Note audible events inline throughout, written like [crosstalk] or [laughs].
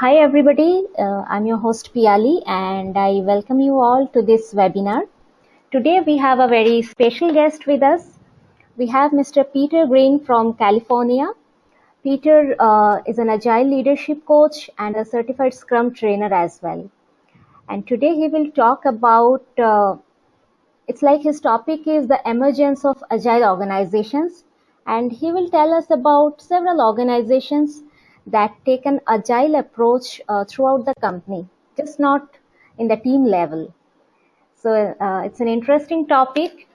hi everybody, uh, I'm your host Piali and I welcome you all to this webinar. Today we have a very special guest with us. We have Mr. Peter Green from California. Peter uh, is an agile leadership coach and a certified scrum trainer as well. And today he will talk about, uh, it's like his topic is the emergence of agile organizations and he will tell us about several organizations that take an agile approach uh, throughout the company, just not in the team level. So uh, it's an interesting topic.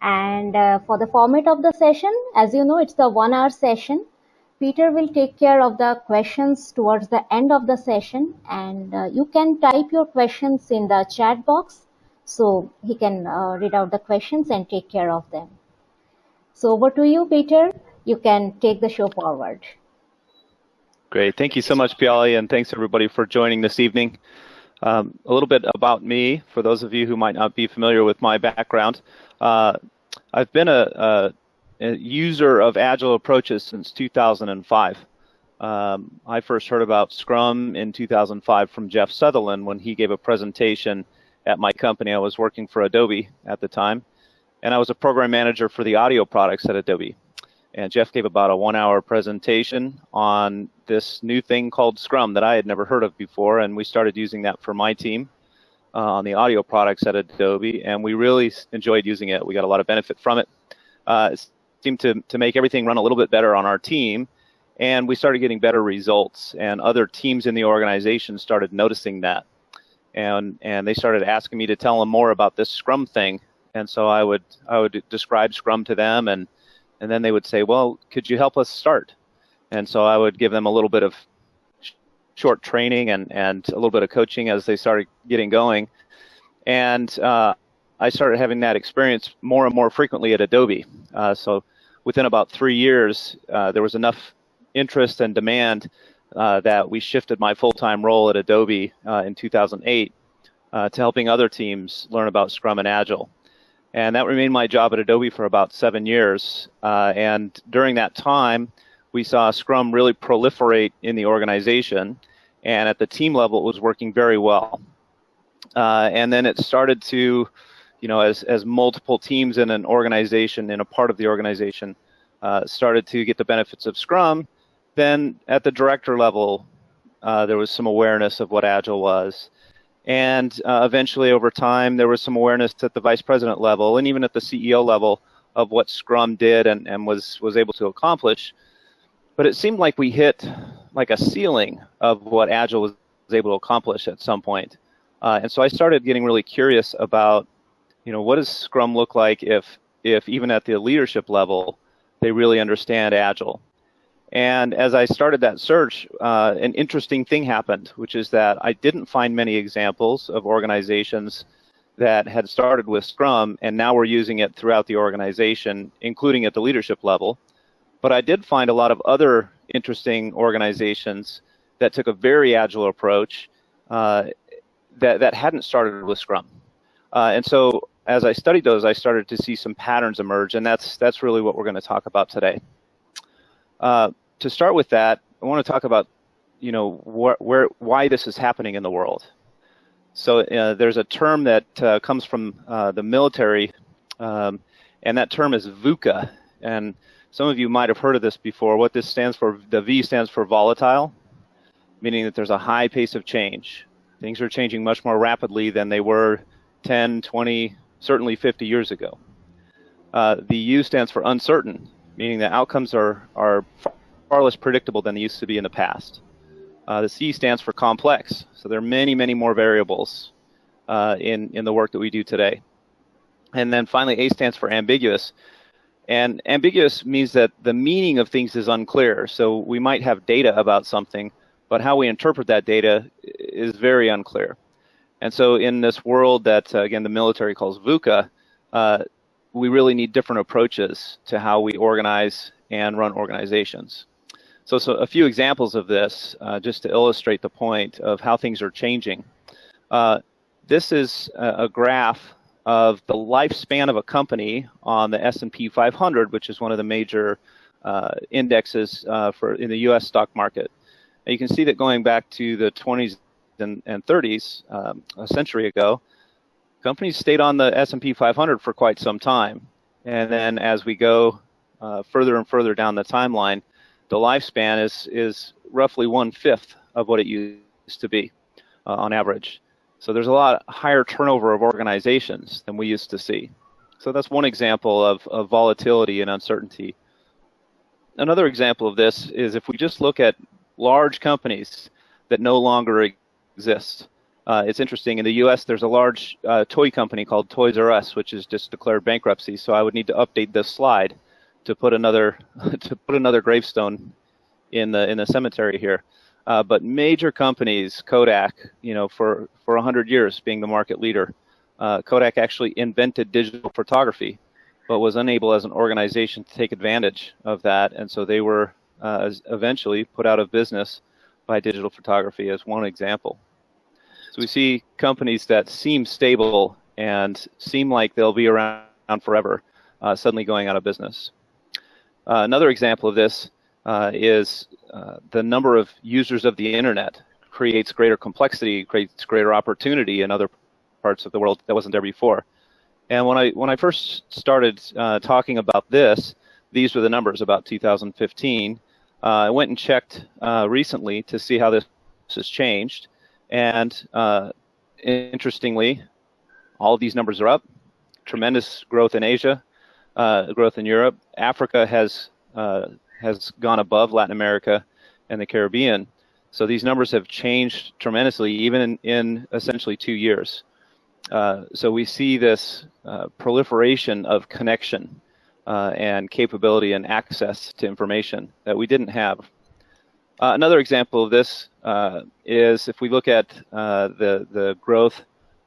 And uh, for the format of the session, as you know, it's the one hour session. Peter will take care of the questions towards the end of the session and uh, you can type your questions in the chat box so he can uh, read out the questions and take care of them. So over to you, Peter. You can take the show forward. Great. Thank you so much, Piali, and thanks everybody for joining this evening. Um, a little bit about me, for those of you who might not be familiar with my background. Uh, I've been a, a, a, user of Agile approaches since 2005. Um, I first heard about Scrum in 2005 from Jeff Sutherland when he gave a presentation at my company. I was working for Adobe at the time and I was a program manager for the audio products at Adobe. And Jeff gave about a one hour presentation on this new thing called Scrum that I had never heard of before. And we started using that for my team uh, on the audio products at Adobe. And we really enjoyed using it. We got a lot of benefit from it. Uh, it seemed to, to make everything run a little bit better on our team. And we started getting better results. And other teams in the organization started noticing that. And, and they started asking me to tell them more about this Scrum thing and so I would I would describe Scrum to them, and and then they would say, "Well, could you help us start?" And so I would give them a little bit of sh- short training and and a little bit of coaching as they started getting going, and uh, I started having that experience more and more frequently at Adobe. Uh, so within about three years, uh, there was enough interest and demand uh, that we shifted my full-time role at Adobe uh, in 2008 uh, to helping other teams learn about Scrum and Agile. And that remained my job at Adobe for about seven years. Uh, and during that time, we saw Scrum really proliferate in the organization. And at the team level, it was working very well. Uh, and then it started to, you know, as, as multiple teams in an organization, in a part of the organization, uh, started to get the benefits of Scrum, then at the director level, uh, there was some awareness of what Agile was. And uh, eventually, over time, there was some awareness at the vice president level and even at the CEO level of what Scrum did and, and was, was able to accomplish. But it seemed like we hit like a ceiling of what Agile was able to accomplish at some point. Uh, and so I started getting really curious about, you know, what does Scrum look like if, if even at the leadership level, they really understand Agile? And as I started that search, uh, an interesting thing happened, which is that I didn't find many examples of organizations that had started with Scrum and now were using it throughout the organization, including at the leadership level. But I did find a lot of other interesting organizations that took a very agile approach uh, that, that hadn't started with Scrum. Uh, and so as I studied those, I started to see some patterns emerge, and that's, that's really what we're going to talk about today. Uh, to start with that, I want to talk about, you know, wh where why this is happening in the world. So uh, there's a term that uh, comes from uh, the military, um, and that term is VUCA. And some of you might have heard of this before. What this stands for, the V stands for volatile, meaning that there's a high pace of change. Things are changing much more rapidly than they were 10, 20, certainly 50 years ago. Uh, the U stands for uncertain, meaning that outcomes are, are far less predictable than they used to be in the past. Uh, the C stands for complex, so there are many, many more variables uh, in, in the work that we do today. And then finally, A stands for ambiguous. And ambiguous means that the meaning of things is unclear. So we might have data about something, but how we interpret that data is very unclear. And so in this world that, uh, again, the military calls VUCA, uh, we really need different approaches to how we organize and run organizations. So, so a few examples of this, uh, just to illustrate the point of how things are changing. Uh, this is a, graph of the lifespan of a company on the S&P 500, which is one of the major uh, indexes uh, for in the U.S. stock market. And you can see that going back to the 20s and, and 30s, um, a century ago, companies stayed on the S&P 500 for quite some time. And then as we go uh, further and further down the timeline, the lifespan is is roughly one fifth of what it used to be uh, on average. So there's a lot higher turnover of organizations than we used to see. So that's one example of, of volatility and uncertainty. Another example of this is if we just look at large companies that no longer exist. Uh, it's interesting. In the U.S., there's a large uh, toy company called Toys R Us, which has just declared bankruptcy. So I would need to update this slide to put another [laughs] to put another gravestone in the in the cemetery here. Uh, but major companies, Kodak, you know, for for 100 years being the market leader, uh, Kodak actually invented digital photography, but was unable as an organization to take advantage of that, and so they were uh, eventually put out of business by digital photography as one example. We see companies that seem stable and seem like they'll be around forever uh, suddenly going out of business. Uh, another example of this uh, is uh, the number of users of the internet creates greater complexity, creates greater opportunity in other parts of the world that wasn't there before. And when I when I first started uh, talking about this, these were the numbers about 2015. Uh, I went and checked recently to see how this has changed. And uh, interestingly, all of these numbers are up. Tremendous growth in Asia, uh, growth in Europe. Africa has uh, has gone above Latin America and the Caribbean. So these numbers have changed tremendously, even in, in essentially two years. Uh, so we see this uh, proliferation of connection uh, and capability and access to information that we didn't have uh, another example of this uh, is if we look at uh, the the growth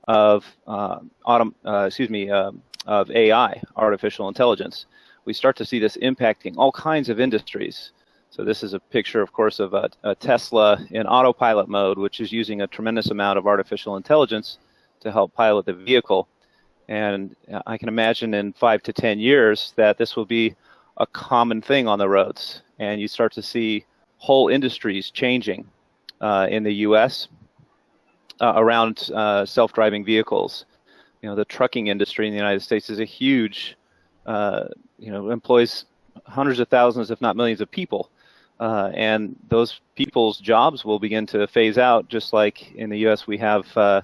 of uh, autom- uh, excuse me um, of AI, artificial intelligence, we start to see this impacting all kinds of industries. So this is a picture, of course, of a, a Tesla in autopilot mode, which is using a tremendous amount of artificial intelligence to help pilot the vehicle. And I can imagine in five to ten years that this will be a common thing on the roads, and you start to see whole industries changing uh, in the U.S. Uh, around uh, self-driving vehicles. You know, the trucking industry in the United States is a huge, uh, you know, employs hundreds of thousands, if not millions, of people. Uh, and those people's jobs will begin to phase out, just like in the U.S. we have uh,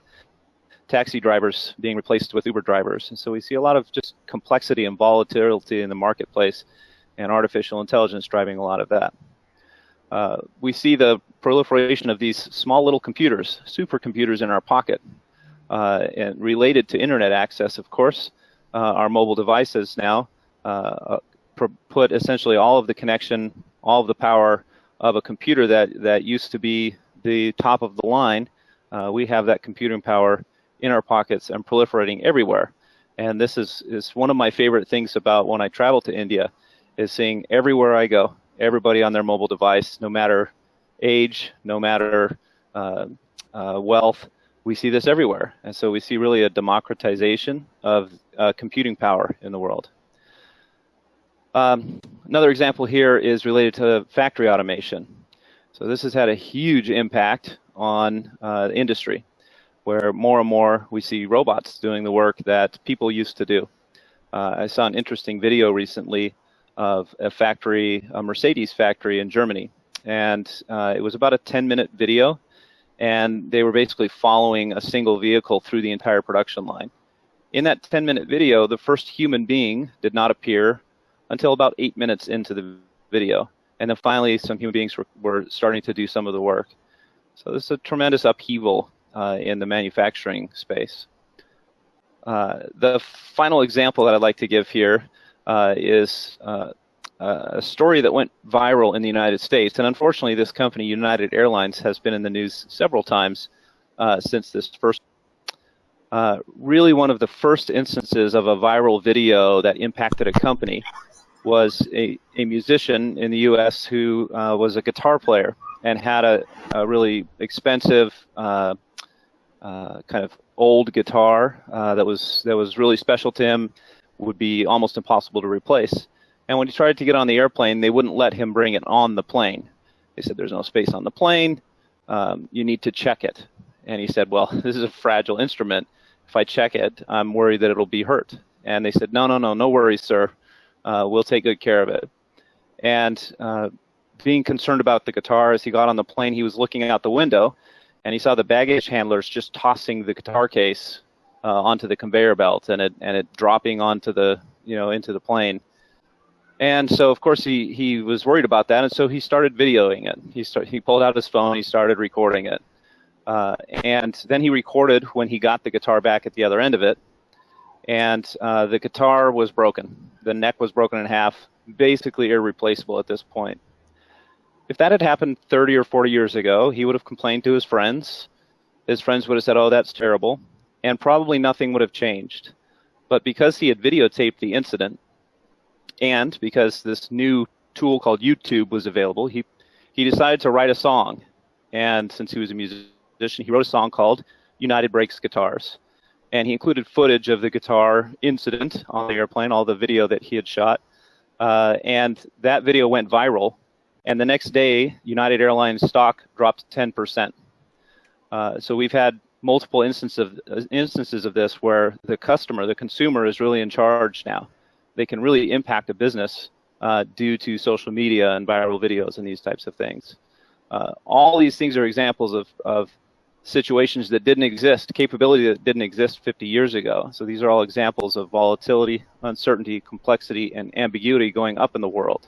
taxi drivers being replaced with Uber drivers. And so we see a lot of just complexity and volatility in the marketplace, and artificial intelligence driving a lot of that. Uh, we see the proliferation of these small little computers, supercomputers in our pocket, uh, and related to internet access, of course. Uh, our mobile devices now uh, uh, put essentially all of the connection, all of the power of a computer that, that used to be the top of the line. we have that computing power in our pockets and proliferating everywhere. And this is, is one of my favorite things about when I travel to India, is seeing everywhere I go, everybody on their mobile device, no matter age, no matter uh, uh, wealth. We see this everywhere. And so we see really a democratization of uh, computing power in the world. Um, another example here is related to factory automation. So this has had a huge impact on uh, industry, where more and more we see robots doing the work that people used to do. Uh, I saw an interesting video recently of a factory, a Mercedes factory in Germany. And uh, it was about a 10 minute video, and they were basically following a single vehicle through the entire production line. In that 10 minute video, the first human being did not appear until about eight minutes into the video. And then finally, some human beings were, were starting to do some of the work. So this is a tremendous upheaval uh, in the manufacturing space. Uh, the final example that I'd like to give here uh, is uh, a story that went viral in the United States. And unfortunately, this company, United Airlines, has been in the news several times uh, since this first. Uh, really, one of the first instances of a viral video that impacted a company was a, a musician in the U.S. who uh, was a guitar player and had a, a really expensive uh, kind of old guitar that was that was really special to him would be almost impossible to replace. And when he tried to get on the airplane, they wouldn't let him bring it on the plane. They said, there's no space on the plane. Um, you need to check it. And he said, well, [laughs] this is a fragile instrument. If I check it, I'm worried that it'll be hurt. And they said, no, no, no, no worries, sir. Uh, we'll take good care of it. And uh, being concerned about the guitar, as he got on the plane, he was looking out the window, and he saw the baggage handlers just tossing the guitar case uh, onto the conveyor belt, and it and it dropping onto the you know into the plane. And so, of course, he, he was worried about that, and so he started videoing it. He start, he pulled out his phone, he started recording it, uh, and then he recorded when he got the guitar back at the other end of it, and uh, the guitar was broken. The neck was broken in half, basically irreplaceable at this point. If that had happened 30 or 40 years ago, he would have complained to his friends. His friends would have said, "Oh, that's terrible," and probably nothing would have changed. But because he had videotaped the incident and because this new tool called YouTube was available, he he decided to write a song. And since he was a musician, he wrote a song called United Breaks Guitars. And he included footage of the guitar incident on the airplane, all the video that he had shot. Uh, and that video went viral. And the next day, United Airlines stock dropped 10%. Uh, so we've had multiple instances of, instances of this where the customer, the consumer, is really in charge now they can really impact a business uh, due to social media and viral videos and these types of things. Uh, all these things are examples of, of situations that didn't exist, capability that didn't exist 50 years ago. So these are all examples of volatility, uncertainty, complexity, and ambiguity going up in the world.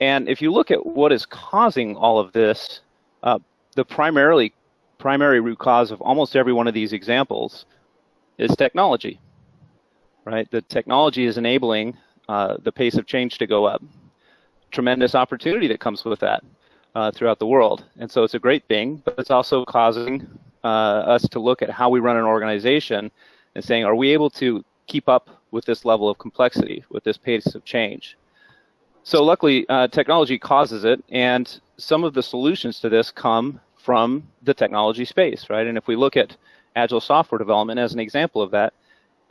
And if you look at what is causing all of this, uh, the primarily primary root cause of almost every one of these examples is technology right? The technology is enabling uh, the pace of change to go up. Tremendous opportunity that comes with that uh, throughout the world. And so it's a great thing, but it's also causing uh, us to look at how we run an organization and saying, are we able to keep up with this level of complexity, with this pace of change? So luckily, uh, technology causes it, and some of the solutions to this come from the technology space, right? And if we look at agile software development as an example of that,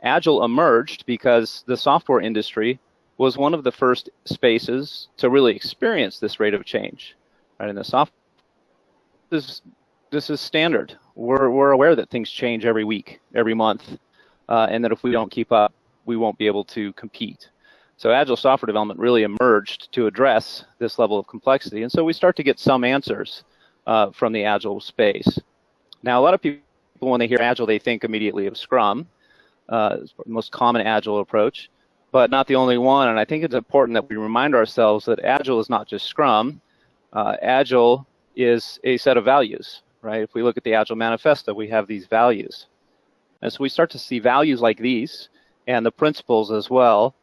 Agile emerged because the software industry was one of the first spaces to really experience this rate of change. Right in the soft, this this is standard. We're we're aware that things change every week, every month, uh, and that if we don't keep up, we won't be able to compete. So agile software development really emerged to address this level of complexity, and so we start to get some answers uh, from the agile space. Now, a lot of people, when they hear agile, they think immediately of Scrum, uh, most common agile approach, but not the only one. And I think it's important that we remind ourselves that agile is not just Scrum. Uh, agile is a set of values, right? If we look at the Agile Manifesto, we have these values. And so we start to see values like these and the principles as well,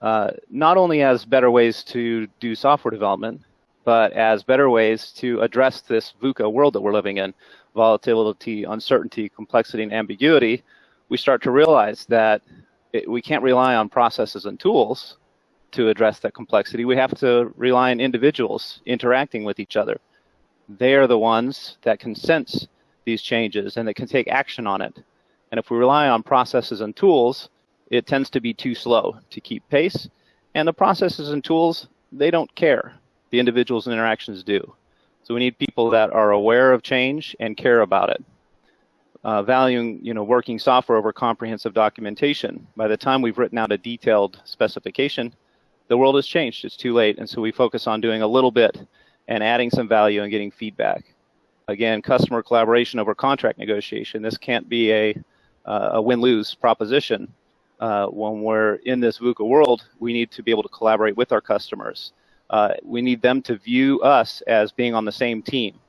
uh, not only as better ways to do software development, but as better ways to address this VUCA world that we're living in volatility, uncertainty, complexity, and ambiguity we start to realize that it, we can't rely on processes and tools to address that complexity. We have to rely on individuals interacting with each other. They are the ones that can sense these changes and that can take action on it. And if we rely on processes and tools, it tends to be too slow to keep pace. And the processes and tools, they don't care. The individuals and interactions do. So we need people that are aware of change and care about it uh, valuing you know working software over comprehensive documentation. By the time we've written out a detailed specification, the world has changed. It's too late, and so we focus on doing a little bit and adding some value and getting feedback. Again, customer collaboration over contract negotiation. This can't be a uh, a win-lose proposition. Uh, when we're in this VUCA world, we need to be able to collaborate with our customers. Uh, we need them to view us as being on the same team.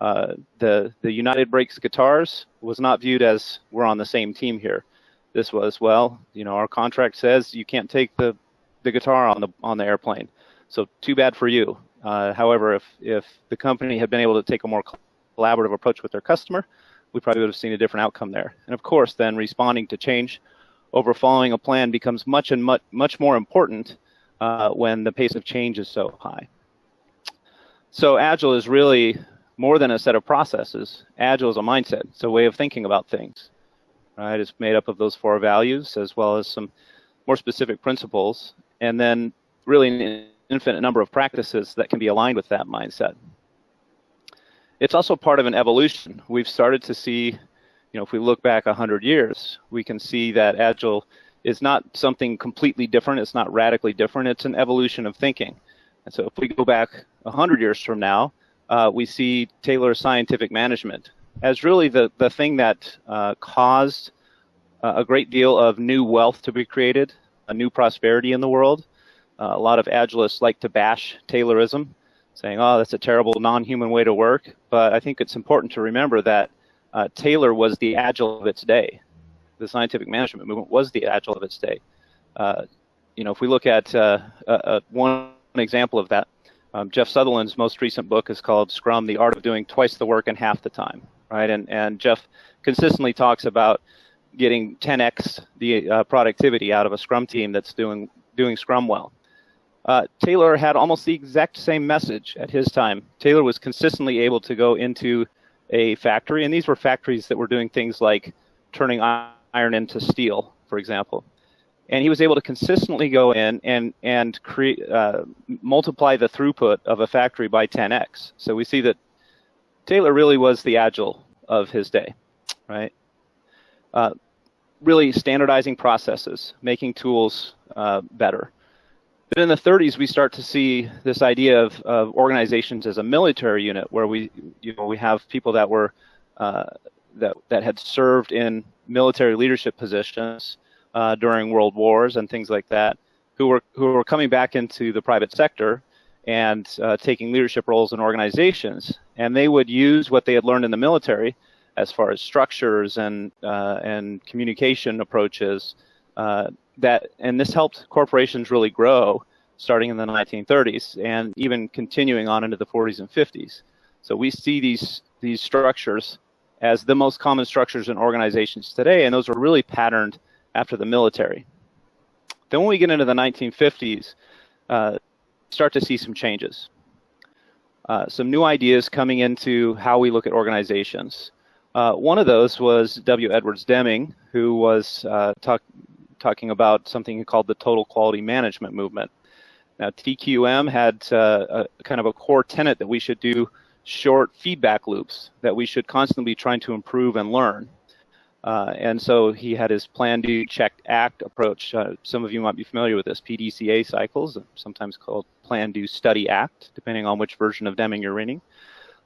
Uh, the the United Breaks guitars was not viewed as we're on the same team here. This was well, you know, our contract says you can't take the the guitar on the on the airplane. So too bad for you. Uh, however, if if the company had been able to take a more collaborative approach with their customer, we probably would have seen a different outcome there. And of course, then responding to change over following a plan becomes much and much much more important uh, when the pace of change is so high. So Agile is really more than a set of processes. Agile is a mindset. It's a way of thinking about things. Right? It's made up of those four values as well as some more specific principles, and then really an infinite number of practices that can be aligned with that mindset. it's also part of an evolution. We've started to see, you know, if we look back 100 years, we can see that Agile is not something completely different. It's not radically different. It's an evolution of thinking. And so if we go back 100 years from now, uh, we see Taylor Scientific Management as really the, the thing that uh, caused uh, a great deal of new wealth to be created, a new prosperity in the world. Uh, a lot of Agilists like to bash Taylorism, saying, oh, that's a terrible non-human way to work. But I think it's important to remember that uh, Taylor was the Agile of its day. The scientific management movement was the Agile of its day. Uh, you know, if we look at one example of that, um, Jeff Sutherland's most recent book is called Scrum: The Art of Doing Twice the Work in Half the Time. Right, and and Jeff consistently talks about getting 10x the uh, productivity out of a Scrum team that's doing doing Scrum well. Uh, Taylor had almost the exact same message at his time. Taylor was consistently able to go into a factory, and these were factories that were doing things like turning iron into steel, for example and he was able to consistently go in and and create uh, multiply the throughput of a factory by 10x. So we see that Taylor really was the agile of his day, right? Uh, really standardizing processes, making tools uh, better. But in the 30s, we start to see this idea of, of, organizations as a military unit, where we, you know, we have people that were uh, that that had served in military leadership positions uh, during world wars and things like that, who were who were coming back into the private sector and uh, taking leadership roles in organizations, and they would use what they had learned in the military as far as structures and uh, and communication approaches. Uh, that and this helped corporations really grow starting in the 1930s and even continuing on into the 40s and 50s. So we see these these structures as the most common structures in organizations today, and those are really patterned after the military. Then when we get into the 1950s, uh, start to see some changes. Uh, some new ideas coming into how we look at organizations. Uh, one of those was W. Edwards Deming, who was uh, talk, talking about something he called the total quality management movement. Now, TQM had uh, a, kind of a core tenet that we should do short feedback loops, that we should constantly be trying to improve and learn. Uh, and so he had his plan, do, check, act approach. Uh, some of you might be familiar with this PDCA cycles, sometimes called plan, do, study, act, depending on which version of Deming you're reading.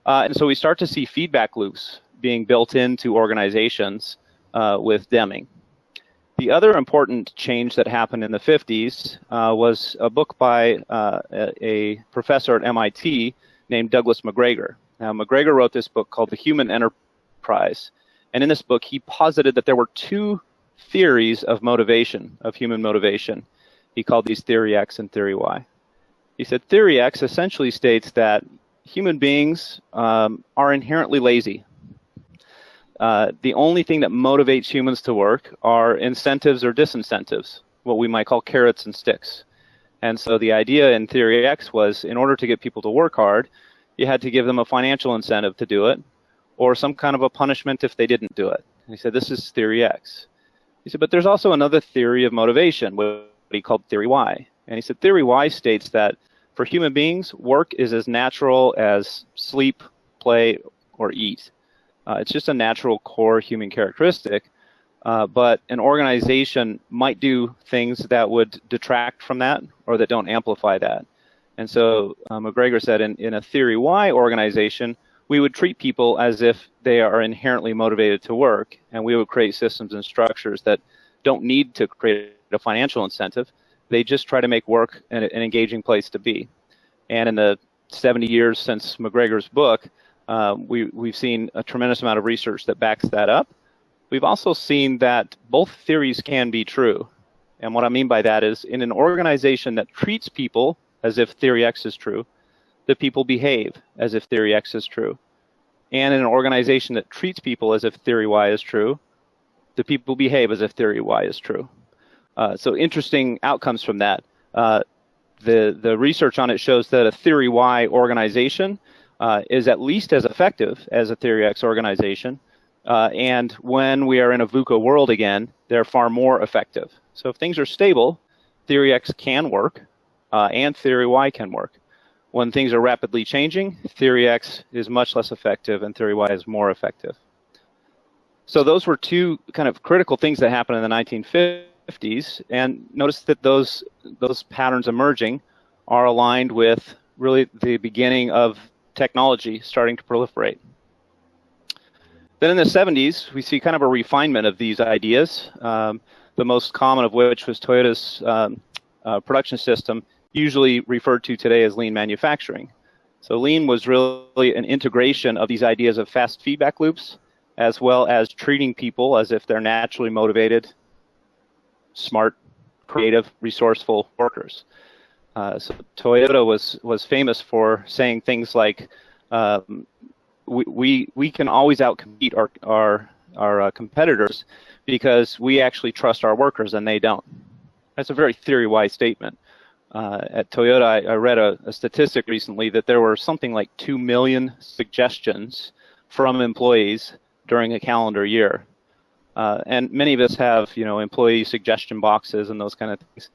Uh, and so we start to see feedback loops being built into organizations uh, with Deming. The other important change that happened in the 50s uh, was a book by uh, a, a professor at MIT named Douglas McGregor. Now, McGregor wrote this book called The Human Enterprise. And in this book, he posited that there were two theories of motivation, of human motivation. He called these theory X and theory Y. He said theory X essentially states that human beings um, are inherently lazy. Uh, the only thing that motivates humans to work are incentives or disincentives, what we might call carrots and sticks. And so the idea in theory X was in order to get people to work hard, you had to give them a financial incentive to do it, or some kind of a punishment if they didn't do it. And he said, this is theory X. He said, but there's also another theory of motivation, what he called theory Y. And he said, theory Y states that for human beings, work is as natural as sleep, play, or eat. Uh, it's just a natural core human characteristic. Uh, but an organization might do things that would detract from that or that don't amplify that. And so uh, McGregor said in, in a theory Y organization, we would treat people as if they are inherently motivated to work, and we would create systems and structures that don't need to create a financial incentive. They just try to make work an, an engaging place to be. And in the 70 years since McGregor's book, uh, we, we've seen a tremendous amount of research that backs that up. We've also seen that both theories can be true. And what I mean by that is in an organization that treats people as if theory X is true, the people behave as if theory X is true. And in an organization that treats people as if theory Y is true, the people behave as if theory Y is true. Uh, so interesting outcomes from that. Uh, the, the research on it shows that a theory Y organization uh, is at least as effective as a theory X organization. Uh, and when we are in a VUCA world again, they're far more effective. So if things are stable, theory X can work uh, and theory Y can work. when things are rapidly changing, Theory X is much less effective and Theory Y is more effective. So those were two kind of critical things that happened in the 1950s, and notice that those those patterns emerging are aligned with really the beginning of technology starting to proliferate. Then in the 70s, we see kind of a refinement of these ideas, um, the most common of which was Toyota's um, uh, production system, usually referred to today as lean manufacturing. So lean was really an integration of these ideas of fast feedback loops, as well as treating people as if they're naturally motivated, smart, creative, resourceful workers. Uh, so Toyota was was famous for saying things like, um, we, we we can always outcompete our our our uh, competitors because we actually trust our workers and they don't. That's a very theory-wise statement. Uh, at Toyota, I, I read a, a, statistic recently that there were something like 2 million suggestions from employees during a calendar year. Uh, and many of us have, you know, employee suggestion boxes and those kind of things.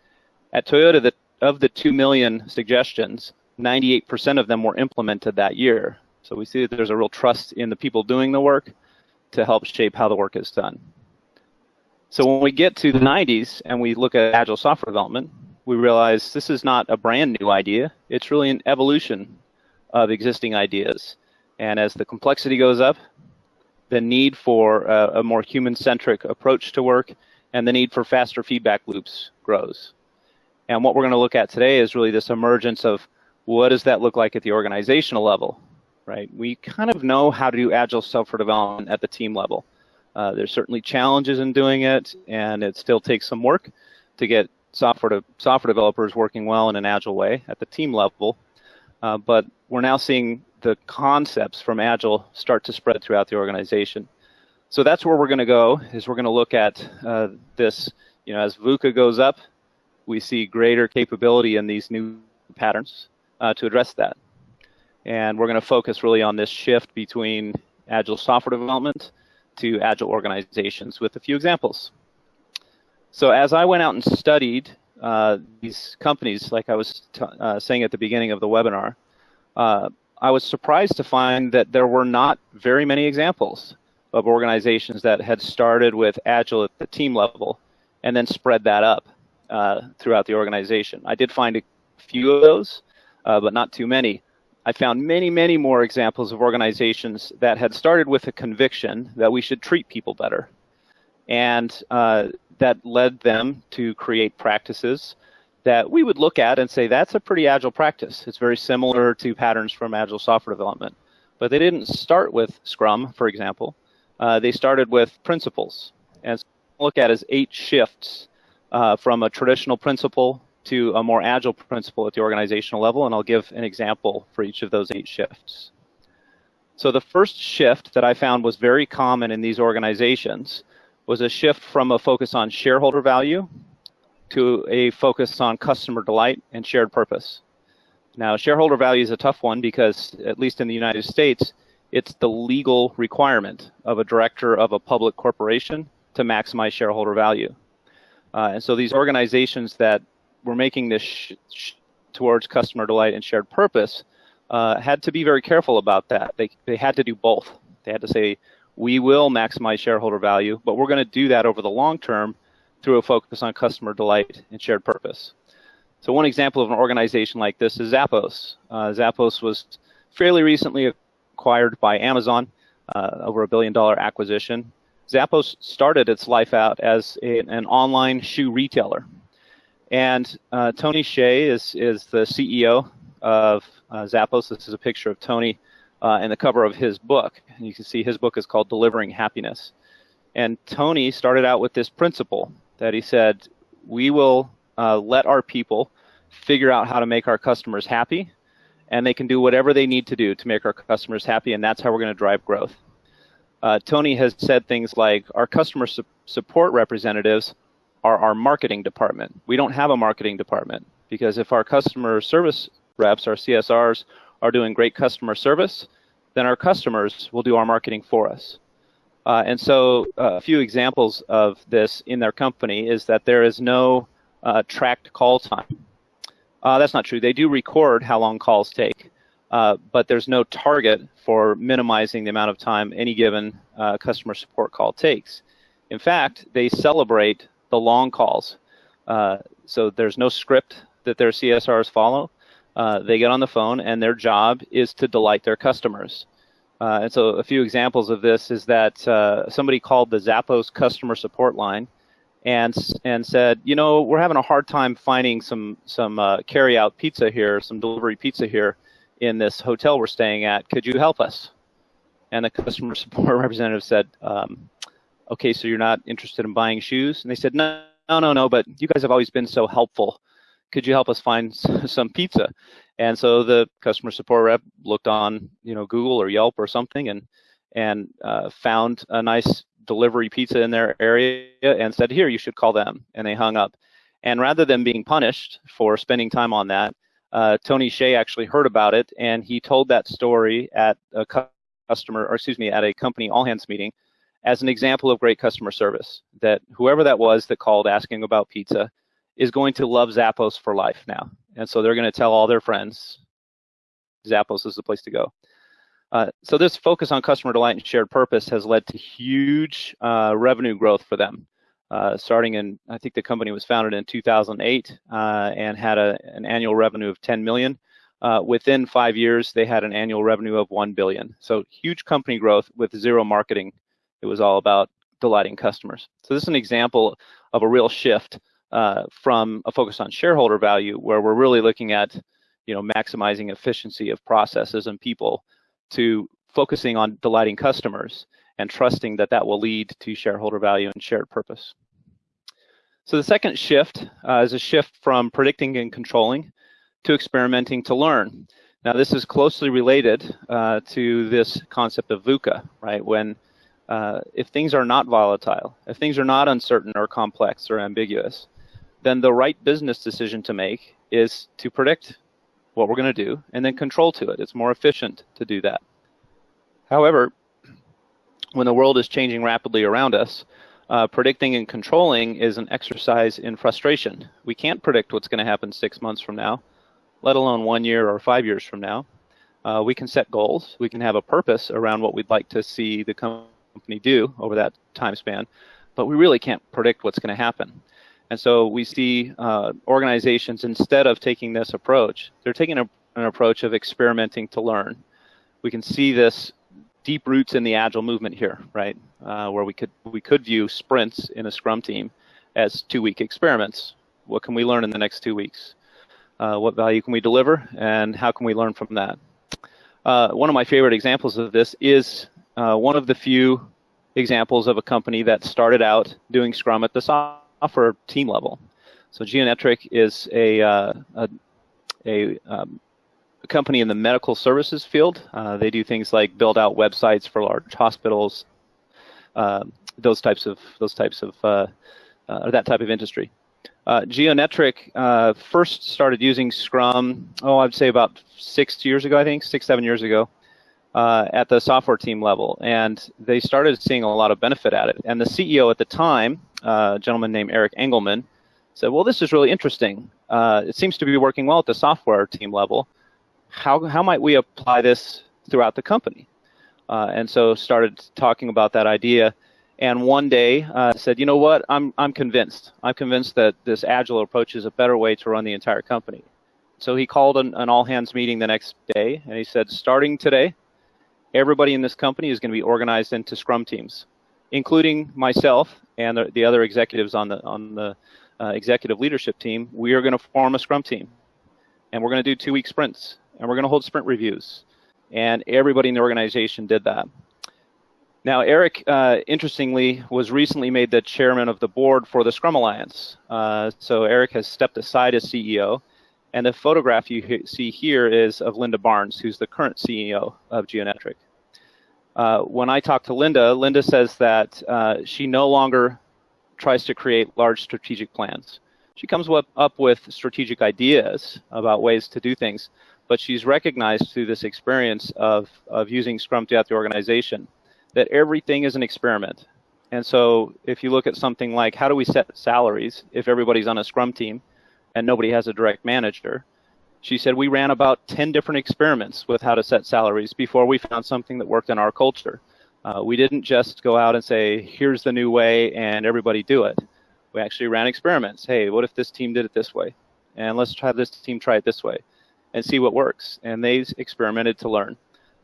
At Toyota, the, of the 2 million suggestions, 98% of them were implemented that year. So we see that there's a real trust in the people doing the work to help shape how the work is done. So when we get to the 90s and we look at agile software development, we realize this is not a brand new idea. It's really an evolution of existing ideas. And as the complexity goes up, the need for a, a more human-centric approach to work and the need for faster feedback loops grows. And what we're going to look at today is really this emergence of what does that look like at the organizational level, right? We kind of know how to do agile software development at the team level. Uh, there's certainly challenges in doing it, and it still takes some work to get software to software developers working well in an agile way at the team level. Uh, but we're now seeing the concepts from agile start to spread throughout the organization. So that's where we're going to go. Is we're going to look at uh, this. You know, as VUCA goes up, we see greater capability in these new patterns uh, to address that. And we're going to focus really on this shift between agile software development to agile organizations with a few examples. So as I went out and studied uh, these companies, like I was uh, saying at the beginning of the webinar, uh, I was surprised to find that there were not very many examples of organizations that had started with Agile at the team level and then spread that up uh, throughout the organization. I did find a few of those, uh, but not too many. I found many, many more examples of organizations that had started with a conviction that we should treat people better. And uh, that led them to create practices that we would look at and say that's a pretty agile practice. It's very similar to patterns from agile software development. But they didn't start with Scrum, for example. Uh, they started with principles. And so look at as eight shifts uh, from a traditional principle to a more agile principle at the organizational level, and I'll give an example for each of those eight shifts. So the first shift that I found was very common in these organizations was a shift from a focus on shareholder value to a focus on customer delight and shared purpose. Now, shareholder value is a tough one because, at least in the United States, it's the legal requirement of a director of a public corporation to maximize shareholder value. Uh, and so these organizations that were making this sh- sh- towards customer delight and shared purpose uh, had to be very careful about that. They, they had to do both. They had to say, we will maximize shareholder value, but we're going to do that over the long term through a focus on customer delight and shared purpose. So one example of an organization like this is Zappos. Uh, Zappos was fairly recently acquired by Amazon, uh, over a billion dollar acquisition. Zappos started its life out as a, an online shoe retailer. And uh, Tony Hsieh is, is the CEO of uh, Zappos. This is a picture of Tony uh, in the cover of his book. And you can see his book is called Delivering Happiness. And Tony started out with this principle that he said, we will uh, let our people figure out how to make our customers happy, and they can do whatever they need to do to make our customers happy, and that's how we're going to drive growth. Uh, Tony has said things like, our customer su- support representatives are our marketing department. We don't have a marketing department because if our customer service reps, our CSRs, are doing great customer service, then our customers will do our marketing for us. Uh, and so uh, a few examples of this in their company is that there is no uh, tracked call time. Uh, that's not true. They do record how long calls take, uh, but there's no target for minimizing the amount of time any given uh, customer support call takes. In fact, they celebrate the long calls. Uh, so there's no script that their CSRs follow. Uh, they get on the phone, and their job is to delight their customers. Uh, and so a few examples of this is that somebody called the Zappos customer support line and and said, you know, we're having a hard time finding some some uh, carry out pizza here, some delivery pizza here in this hotel we're staying at. Could you help us? And the customer [laughs] support representative said, um, okay, so you're not interested in buying shoes? And they said, no, no, no, no, but you guys have always been so helpful. Could you help us find [laughs] some pizza? And so the customer support rep looked on, you know, Google or Yelp or something, and and uh, found a nice delivery pizza in their area and said, here, you should call them. And they hung up. And rather than being punished for spending time on that, uh, Tony Hsieh actually heard about it and he told that story at a customer, or excuse me, at a company all hands meeting as an example of great customer service. That whoever that was that called asking about pizza is going to love Zappos for life now. And so they're going to tell all their friends Zappos is the place to go. Uh, so this focus on customer delight and shared purpose has led to huge uh, revenue growth for them. Uh, starting in, I think the company was founded in 2008 uh, and had a, an annual revenue of 10 million. Uh, within five years, they had an annual revenue of 1 billion. So huge company growth with zero marketing. It was all about delighting customers. So this is an example of a real shift from a focus on shareholder value, where we're really looking at, you know, maximizing efficiency of processes and people to focusing on delighting customers and trusting that that will lead to shareholder value and shared purpose. So the second shift uh, is a shift from predicting and controlling to experimenting to learn. Now this is closely related uh, to this concept of VUCA, right? When uh, if things are not volatile, if things are not uncertain or complex or ambiguous, then the right business decision to make is to predict what we're going to do, and then control to it. It's more efficient to do that. However, when the world is changing rapidly around us, uh, predicting and controlling is an exercise in frustration. We can't predict what's going to happen six months from now, let alone one year or five years from now. Uh, we can set goals. We can have a purpose around what we'd like to see the company do over that time span, but we really can't predict what's going to happen. And so we see uh, organizations, instead of taking this approach, they're taking a, an approach of experimenting to learn. We can see this deep roots in the agile movement here, right? Uh, where we could we could view sprints in a Scrum team as two-week experiments. What can we learn in the next two weeks? Uh, what value can we deliver, and how can we learn from that? Uh, one of my favorite examples of this is uh, one of the few examples of a company that started out doing Scrum at the software team level. So Geonetric is a, uh, a, a, um, company in the medical services field. Uh, they do things like build out websites for large hospitals, uh, those types of those types of uh, uh, that type of industry. Geonetric first started using Scrum, oh, I'd say about six years ago, I think, six, seven years ago. Uh, at the software team level, and they started seeing a lot of benefit at it. And the CEO at the time, uh, a gentleman named Eric Engelmann, said, "Well, this is really interesting. Uh, it seems to be working well at the software team level. How how might we apply this throughout the company?" Uh, and so started talking about that idea. And one day uh, said, "You know what? I'm I'm convinced. I'm convinced that this agile approach is a better way to run the entire company." So he called an, an all hands meeting the next day, and he said, "Starting today." Everybody in this company is going to be organized into scrum teams, including myself and the, the other executives on the on the uh, executive leadership team. We are going to form a scrum team, and we're going to do two week sprints, and we're going to hold sprint reviews, and everybody in the organization did that. Now, Eric, uh, interestingly, was recently made the chairman of the board for the Scrum Alliance. Uh, so Eric has stepped aside as CEO and the photograph you see here is of Linda Barnes, who's the current CEO of Geonetric. Uh, when I talk to Linda, Linda says that uh, she no longer tries to create large strategic plans. She comes up with strategic ideas about ways to do things, but she's recognized through this experience of, of using Scrum throughout the organization that everything is an experiment. And so if you look at something like how do we set salaries if everybody's on a Scrum team, and nobody has a direct manager. She said, We ran about 10 different experiments with how to set salaries before we found something that worked in our culture. Uh, we didn't just go out and say, Here's the new way, and everybody do it. We actually ran experiments. Hey, what if this team did it this way? And let's try this team try it this way and see what works. And they experimented to learn.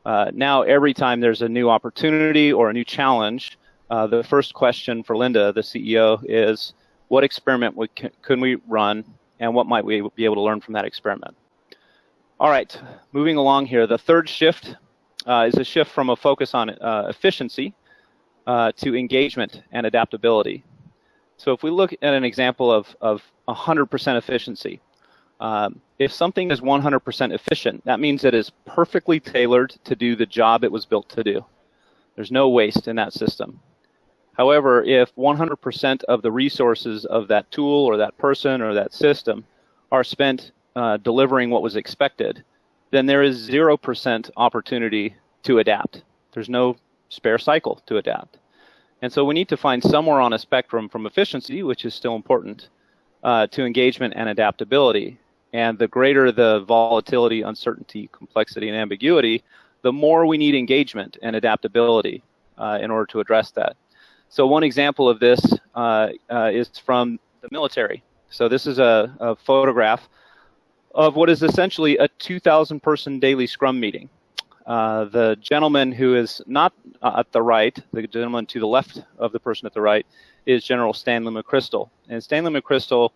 Uh, now, every time there's a new opportunity or a new challenge, uh, the first question for Linda, the CEO, is what experiment would, can we run and what might we be able to learn from that experiment? All right, moving along here. The third shift uh, is a shift from a focus on uh, efficiency uh, to engagement and adaptability. So if we look at an example of, of 100% efficiency, um, if something is 100% efficient, that means it is perfectly tailored to do the job it was built to do. There's no waste in that system. However, if 100% of the resources of that tool or that person or that system are spent uh, delivering what was expected, then there is 0% opportunity to adapt. There's no spare cycle to adapt. And so we need to find somewhere on a spectrum from efficiency, which is still important, uh, to engagement and adaptability. And the greater the volatility, uncertainty, complexity, and ambiguity, the more we need engagement and adaptability uh, in order to address that. So one example of this uh, uh, is from the military. So this is a, a photograph of what is essentially a 2,000 person daily Scrum meeting. Uh, the gentleman who is not uh, at the right, the gentleman to the left of the person at the right, is General Stanley McChrystal. And Stanley McChrystal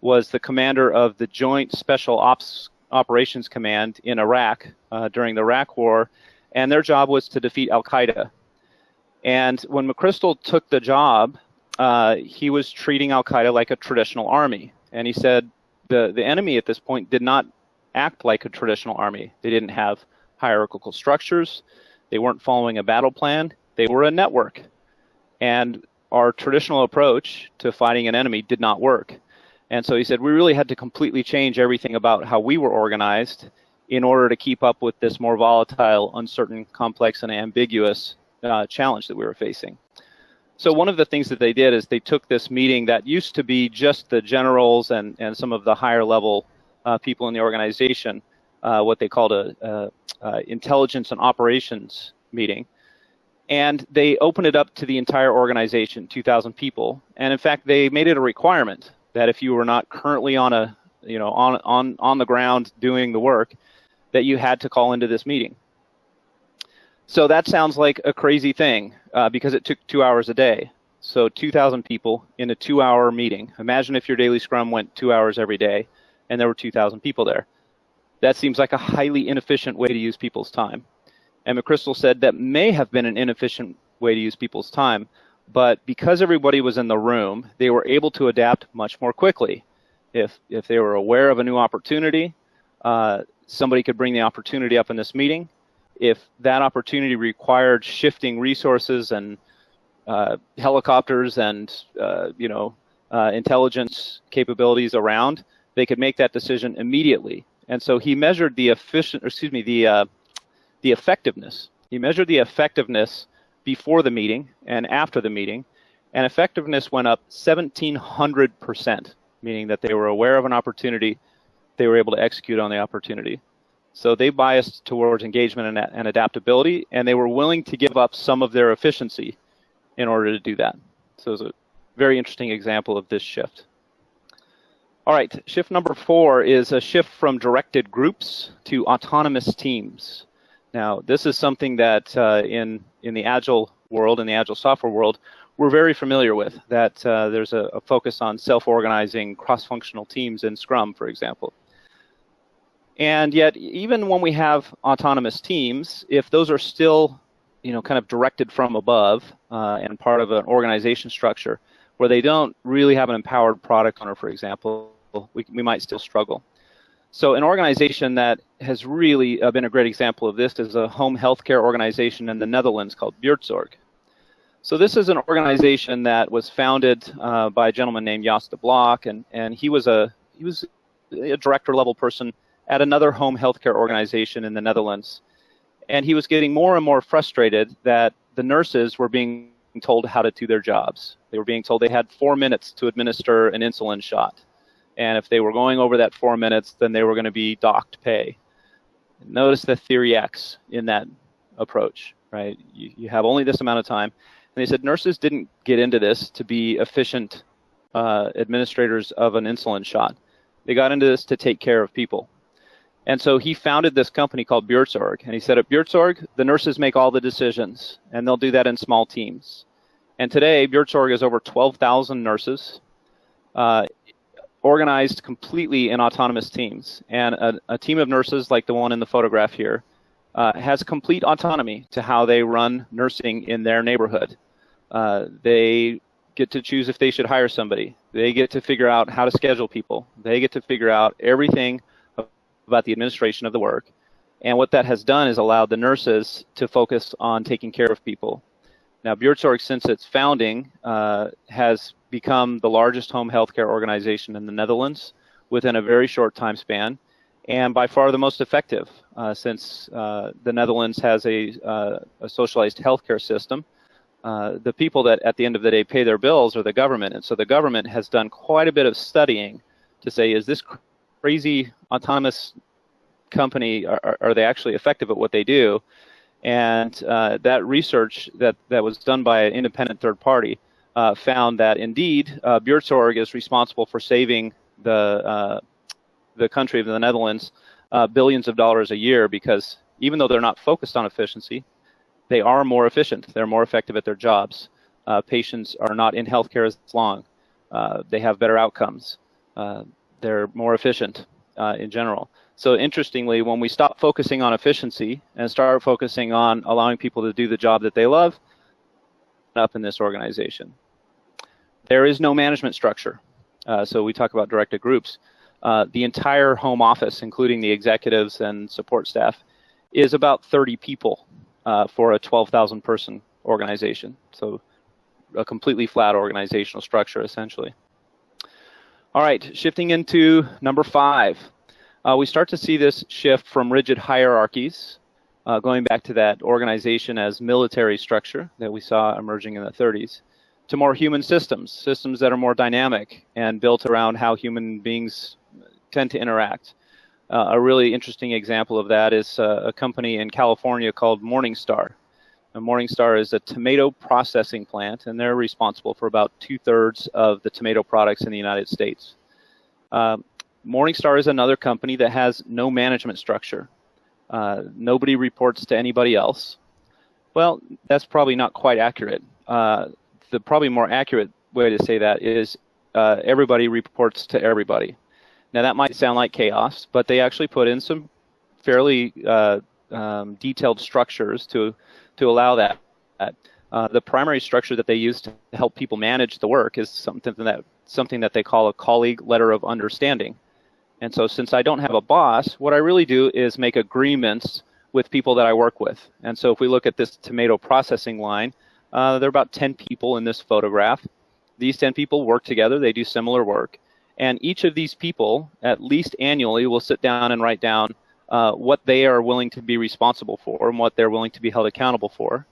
was the commander of the Joint Special Ops Operations Command in Iraq uh, during the Iraq War, and their job was to defeat Al Qaeda. And when McChrystal took the job, uh, he was treating Al Qaeda like a traditional army. And he said the, the enemy at this point did not act like a traditional army. They didn't have hierarchical structures, they weren't following a battle plan, they were a network. And our traditional approach to fighting an enemy did not work. And so he said we really had to completely change everything about how we were organized in order to keep up with this more volatile, uncertain, complex, and ambiguous uh, challenge that we were facing. So one of the things that they did is they took this meeting that used to be just the generals and, and some of the higher level uh, people in the organization, uh, what they called a, a, a, intelligence and operations meeting, and they opened it up to the entire organization, 2,000 people. And in fact, they made it a requirement that if you were not currently on a you know on on on the ground doing the work, that you had to call into this meeting. So that sounds like a crazy thing uh, because it took two hours a day. So 2,000 people in a two hour meeting. Imagine if your daily scrum went two hours every day and there were 2,000 people there. That seems like a highly inefficient way to use people's time. And McChrystal said that may have been an inefficient way to use people's time, but because everybody was in the room, they were able to adapt much more quickly. If, if they were aware of a new opportunity, uh, somebody could bring the opportunity up in this meeting if that opportunity required shifting resources and uh, helicopters and uh, you know uh, intelligence capabilities around, they could make that decision immediately. And so he measured the efficient, excuse me, the uh, the effectiveness. He measured the effectiveness before the meeting and after the meeting, and effectiveness went up 1,700 percent, meaning that they were aware of an opportunity, they were able to execute on the opportunity. So they biased towards engagement and, and, adaptability, and they were willing to give up some of their efficiency in order to do that. So it's a very interesting example of this shift. All right, shift number four is a shift from directed groups to autonomous teams. Now, this is something that uh, in, in the Agile world, in the Agile software world, we're very familiar with, that uh, there's a, a focus on self-organizing cross-functional teams in Scrum, for example. And yet, even when we have autonomous teams, if those are still, you know, kind of directed from above uh, and part of an organization structure, where they don't really have an empowered product owner, for example, we, we might still struggle. So an organization that has really uh, been a great example of this is a home healthcare organization in the Netherlands called Buurtzorg. So this is an organization that was founded uh, by a gentleman named Jos de Blok, and, and he was a he was a director level person at another home healthcare organization in the Netherlands. And he was getting more and more frustrated that the nurses were being told how to do their jobs. They were being told they had four minutes to administer an insulin shot. And if they were going over that four minutes, then they were going to be docked pay. Notice the theory X in that approach, right? You, you have only this amount of time. And they said nurses didn't get into this to be efficient uh, administrators of an insulin shot. They got into this to take care of people. And so he founded this company called Buurtzorg. And he said at Buurtzorg, the nurses make all the decisions, and they'll do that in small teams. And today, Buurtzorg is over 12,000 nurses, uh, organized completely in autonomous teams. And a, a, team of nurses, like the one in the photograph here, uh, has complete autonomy to how they run nursing in their neighborhood. Uh, they get to choose if they should hire somebody. They get to figure out how to schedule people. They get to figure out everything about the administration of the work. And what that has done is allowed the nurses to focus on taking care of people. Now, Buurtzorg, since its founding, uh, has become the largest home healthcare organization in the Netherlands within a very short time span, and by far the most effective, uh, since uh, the Netherlands has a, uh, a socialized healthcare system. Uh, the people that at the end of the day pay their bills are the government, and so the government has done quite a bit of studying to say, is this crazy autonomous company are, are they actually effective at what they do? And uh, that research that, that was done by an independent third party uh, found that indeed uh, is responsible for saving the uh, the country of the Netherlands uh, billions of dollars a year because even though they're not focused on efficiency, they are more efficient. They're more effective at their jobs. Uh, patients are not in healthcare as long. Uh, they have better outcomes they're more efficient uh, in general. So interestingly, when we stop focusing on efficiency and start focusing on allowing people to do the job that they love, up in this organization. There is no management structure. Uh, so we talk about directed groups. Uh, the entire home office, including the executives and support staff, is about 30 people uh, for a 12,000 person organization. So a completely flat organizational structure, essentially. All right, shifting into number five. Uh, we start to see this shift from rigid hierarchies, uh, going back to that organization as military structure that we saw emerging in the 30s, to more human systems, systems that are more dynamic and built around how human beings tend to interact. Uh, a really interesting example of that is uh, a company in California called Morningstar. Morningstar is a tomato processing plant, and they're responsible for about two thirds of the tomato products in the United States. Uh, Morningstar is another company that has no management structure. Uh, nobody reports to anybody else. Well, that's probably not quite accurate. Uh, the probably more accurate way to say that is uh, everybody reports to everybody. Now that might sound like chaos, but they actually put in some fairly uh, um, detailed structures to to allow that. Uh, the primary structure that they use to help people manage the work is something that something that they call a colleague letter of understanding. And so, since I don't have a boss, what I really do is make agreements with people that I work with. And so, if we look at this tomato processing line, uh, there are about 10 people in this photograph. These 10 people work together, they do similar work. And each of these people, at least annually, will sit down and write down uh, what they are willing to be responsible for and what they're willing to be held accountable for.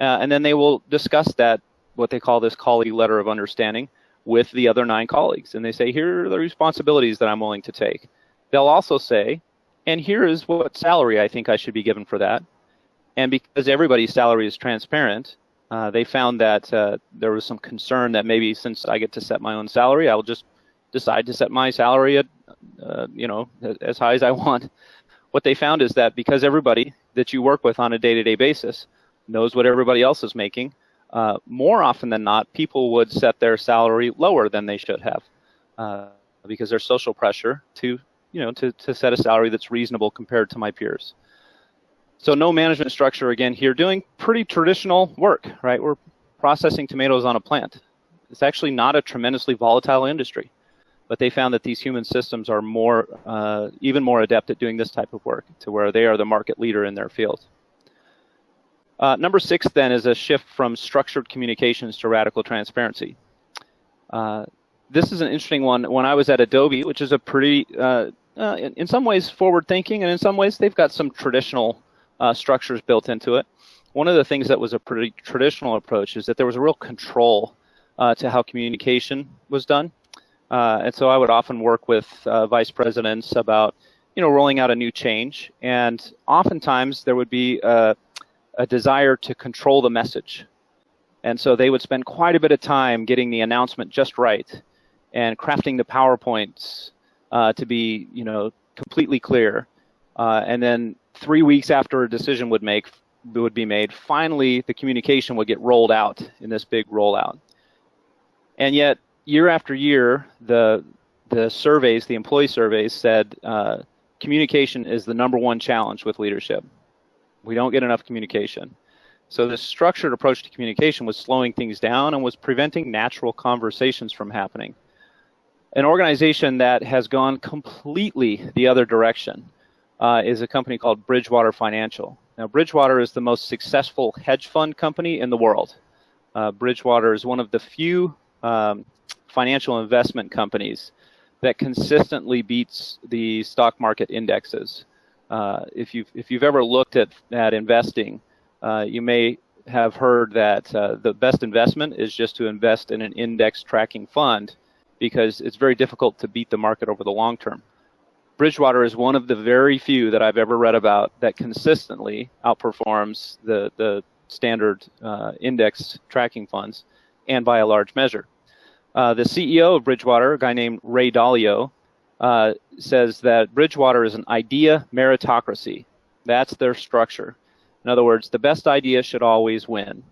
Uh, and then they will discuss that, what they call this colleague letter of understanding, with the other nine colleagues. And they say, here are the responsibilities that I'm willing to take. They'll also say, and here is what salary I think I should be given for that. And because everybody's salary is transparent, uh, they found that uh, there was some concern that maybe since I get to set my own salary, I'll just decide to set my salary at, uh, you know, as high as I want what they found is that because everybody that you work with on a day-to-day basis knows what everybody else is making, uh, more often than not, people would set their salary lower than they should have uh, because there's social pressure to, you know, to, to set a salary that's reasonable compared to my peers. So no management structure again here, doing pretty traditional work, right? We're processing tomatoes on a plant. It's actually not a tremendously volatile industry but they found that these human systems are more, uh, even more adept at doing this type of work to where they are the market leader in their field. Uh, number six then is a shift from structured communications to radical transparency. Uh, this is an interesting one. When I was at Adobe, which is a pretty, uh, uh, in, in, some ways forward thinking, and in some ways they've got some traditional uh, structures built into it. One of the things that was a pretty traditional approach is that there was a real control to how communication was done Uh, and so I would often work with uh, vice presidents about, you know, rolling out a new change. And oftentimes there would be a, a desire to control the message. And so they would spend quite a bit of time getting the announcement just right and crafting the PowerPoints uh, to be, you know, completely clear. Uh, and then three weeks after a decision would make would be made, finally the communication would get rolled out in this big rollout. And yet, year after year, the the surveys, the employee surveys, said uh, communication is the number one challenge with leadership. We don't get enough communication. So this structured approach to communication was slowing things down and was preventing natural conversations from happening. An organization that has gone completely the other direction uh, is a company called Bridgewater Financial. Now, Bridgewater is the most successful hedge fund company in the world. Uh, Bridgewater is one of the few um, financial investment companies that consistently beats the stock market indexes. Uh, if you've if you've ever looked at at investing, uh, you may have heard that uh, the best investment is just to invest in an index tracking fund because it's very difficult to beat the market over the long term. Bridgewater is one of the very few that I've ever read about that consistently outperforms the the standard uh, index tracking funds, and by a large measure. Uh, the CEO of Bridgewater, a guy named Ray Dalio, uh, says that Bridgewater is an idea meritocracy. That's their structure. In other words, the best idea should always win.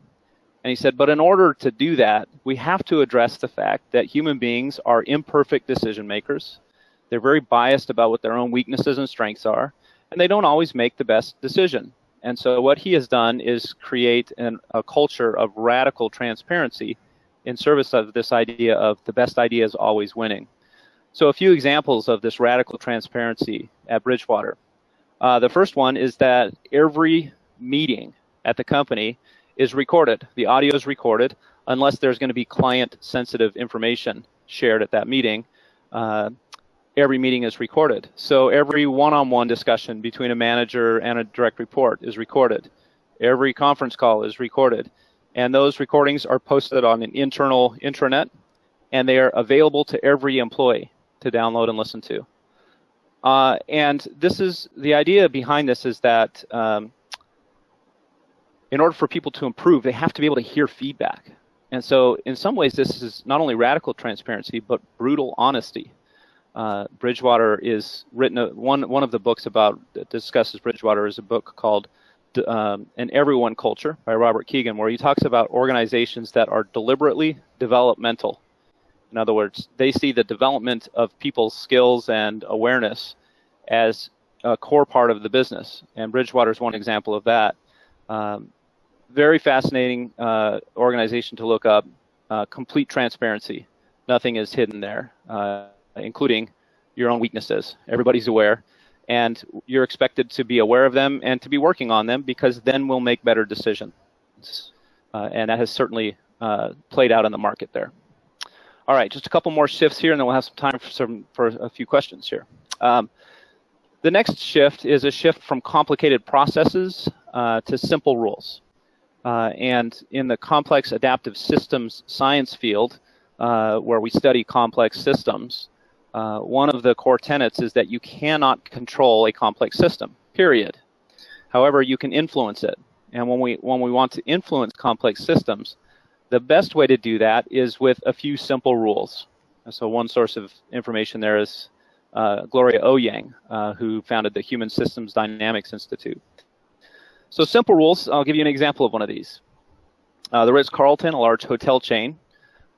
And he said, but in order to do that, we have to address the fact that human beings are imperfect decision makers. They're very biased about what their own weaknesses and strengths are, and they don't always make the best decision. And so what he has done is create an, a culture of radical transparency in service of this idea of the best idea is always winning. So a few examples of this radical transparency at Bridgewater. Uh, the first one is that every meeting at the company is recorded. The audio is recorded unless there's going to be client sensitive information shared at that meeting. Uh, every meeting is recorded. So every one-on-one discussion between a manager and a direct report is recorded. Every conference call is recorded and those recordings are posted on an internal intranet, and they are available to every employee to download and listen to. Uh, and this is the idea behind this is that um, in order for people to improve, they have to be able to hear feedback. And so, in some ways, this is not only radical transparency, but brutal honesty. Uh, Bridgewater is written, uh, one, one of the books about that discusses Bridgewater is a book called um, an everyone culture by Robert Kegan, where he talks about organizations that are deliberately developmental. In other words, they see the development of people's skills and awareness as a core part of the business. And Bridgewater is one example of that. Um, very fascinating uh, organization to look up. Uh, complete transparency. Nothing is hidden there, uh, including your own weaknesses. Everybody's aware and you're expected to be aware of them and to be working on them because then we'll make better decisions. Uh, and that has certainly uh, played out in the market there. All right, just a couple more shifts here, and then we'll have some time for some for a few questions here. Um, the next shift is a shift from complicated processes uh, to simple rules. Uh, and in the complex adaptive systems science field, uh, where we study complex systems, uh, one of the core tenets is that you cannot control a complex system, period. However, you can influence it. And when we, when we want to influence complex systems, the best way to do that is with a few simple rules. And so one source of information there is uh, Gloria Eoyang, uh, who founded the Human Systems Dynamics Institute. So simple rules, I'll give you an example of one of these. Uh, the Ritz-Carlton, a large hotel chain,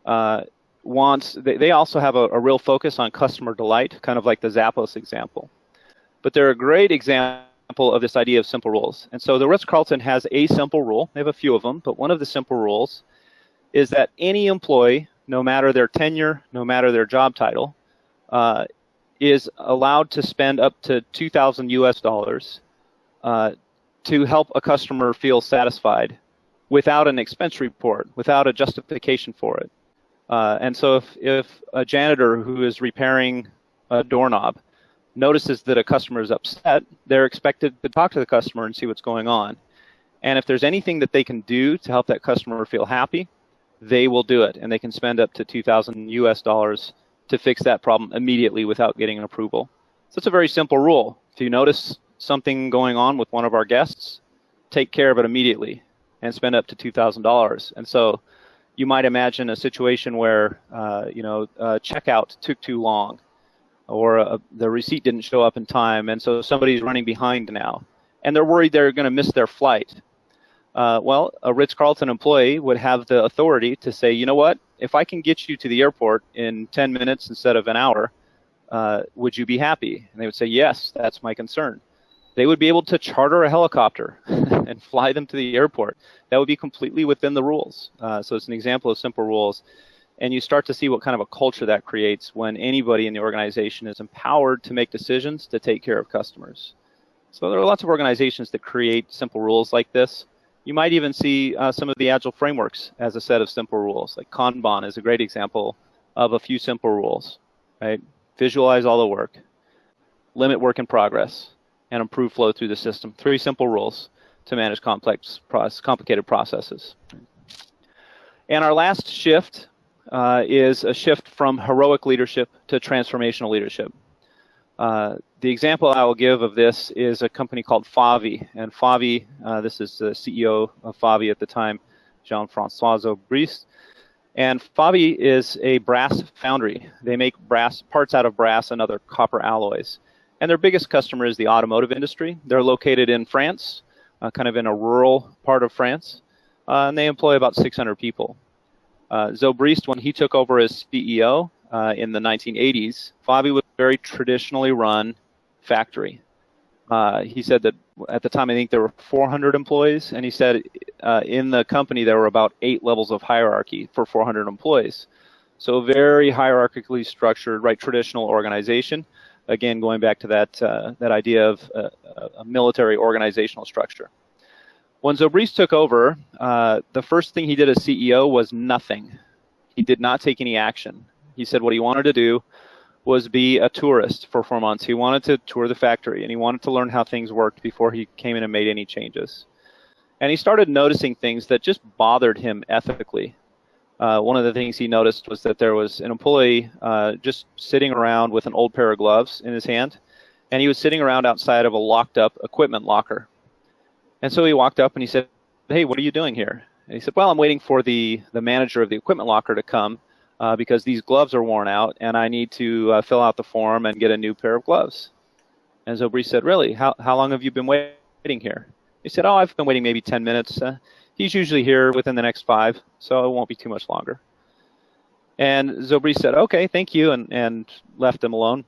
uh, wants, they, they also have a, a, real focus on customer delight, kind of like the Zappos example. But they're a great example of this idea of simple rules. And so the Ritz-Carlton has a simple rule. They have a few of them, but one of the simple rules is that any employee, no matter their tenure, no matter their job title, uh, is allowed to spend up to 2,000 US dollars uh, to help a customer feel satisfied without an expense report, without a justification for it. Uh, and so if, if a janitor who is repairing a doorknob notices that a customer is upset, they're expected to talk to the customer and see what's going on. And if there's anything that they can do to help that customer feel happy, they will do it. And they can spend up to 2,000 US dollars to fix that problem immediately without getting an approval. So it's a very simple rule. If you notice something going on with one of our guests, take care of it immediately and spend up to $2,000. And so you might imagine a situation where, uh, you know, checkout took too long or uh, the receipt didn't show up in time, and so somebody's running behind now, and they're worried they're going to miss their flight. Uh, well, a Ritz-Carlton employee would have the authority to say, you know what, if I can get you to the airport in 10 minutes instead of an hour, uh, would you be happy? And they would say, yes, that's my concern. They would be able to charter a helicopter [laughs] and fly them to the airport. That would be completely within the rules. Uh, so it's an example of simple rules. And you start to see what kind of a culture that creates when anybody in the organization is empowered to make decisions to take care of customers. So there are lots of organizations that create simple rules like this. You might even see uh, some of the agile frameworks as a set of simple rules. Like Kanban is a great example of a few simple rules, right? Visualize all the work, limit work in progress, and improve flow through the system. Three simple rules to manage complex, process, complicated processes. And our last shift uh, is a shift from heroic leadership to transformational leadership. Uh, the example I will give of this is a company called Favi. And Favi, uh, this is the CEO of Favi at the time, Jean-Francois Zobrist. And Favi is a brass foundry. They make brass parts out of brass and other copper alloys. And their biggest customer is the automotive industry. They're located in France, uh, kind of in a rural part of France, uh, and they employ about 600 people. Uh, Zobrist, when he took over as CEO, uh, in the 1980s, Favi was a very traditionally run factory. Uh, he said that at the time, I think there were 400 employees, and he said uh, in the company there were about eight levels of hierarchy for 400 employees. So very hierarchically structured, right, traditional organization. Again, going back to that uh, that idea of uh, a military organizational structure. When Zobrist took over, uh, the first thing he did as CEO was nothing. He did not take any action. He said what he wanted to do was be a tourist for four months. He wanted to tour the factory and he wanted to learn how things worked before he came in and made any changes. And he started noticing things that just bothered him ethically. Uh, one of the things he noticed was that there was an employee uh, just sitting around with an old pair of gloves in his hand, and he was sitting around outside of a locked up equipment locker. And so he walked up and he said, Hey, what are you doing here? And he said, Well, I'm waiting for the, the manager of the equipment locker to come uh, because these gloves are worn out and I need to uh, fill out the form and get a new pair of gloves. And Zobrist said, Really? How, how long have you been waiting here? He said, Oh, I've been waiting maybe 10 minutes. He's usually here within the next five, so it won't be too much longer. And Zobrist said, Okay, thank you, and, and left him alone.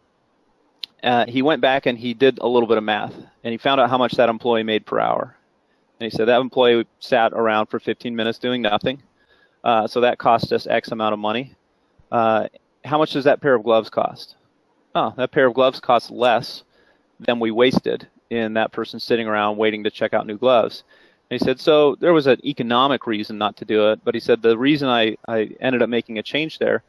Uh, he went back and he did a little bit of math, and he found out how much that employee made per hour. And he said that employee sat around for 15 minutes doing nothing. Uh, so that cost us X amount of money. Uh, how much does that pair of gloves cost? Oh, that pair of gloves costs less than we wasted in that person sitting around waiting to check out new gloves. And he said, so there was an economic reason not to do it, but he said the reason I, I ended up making a change there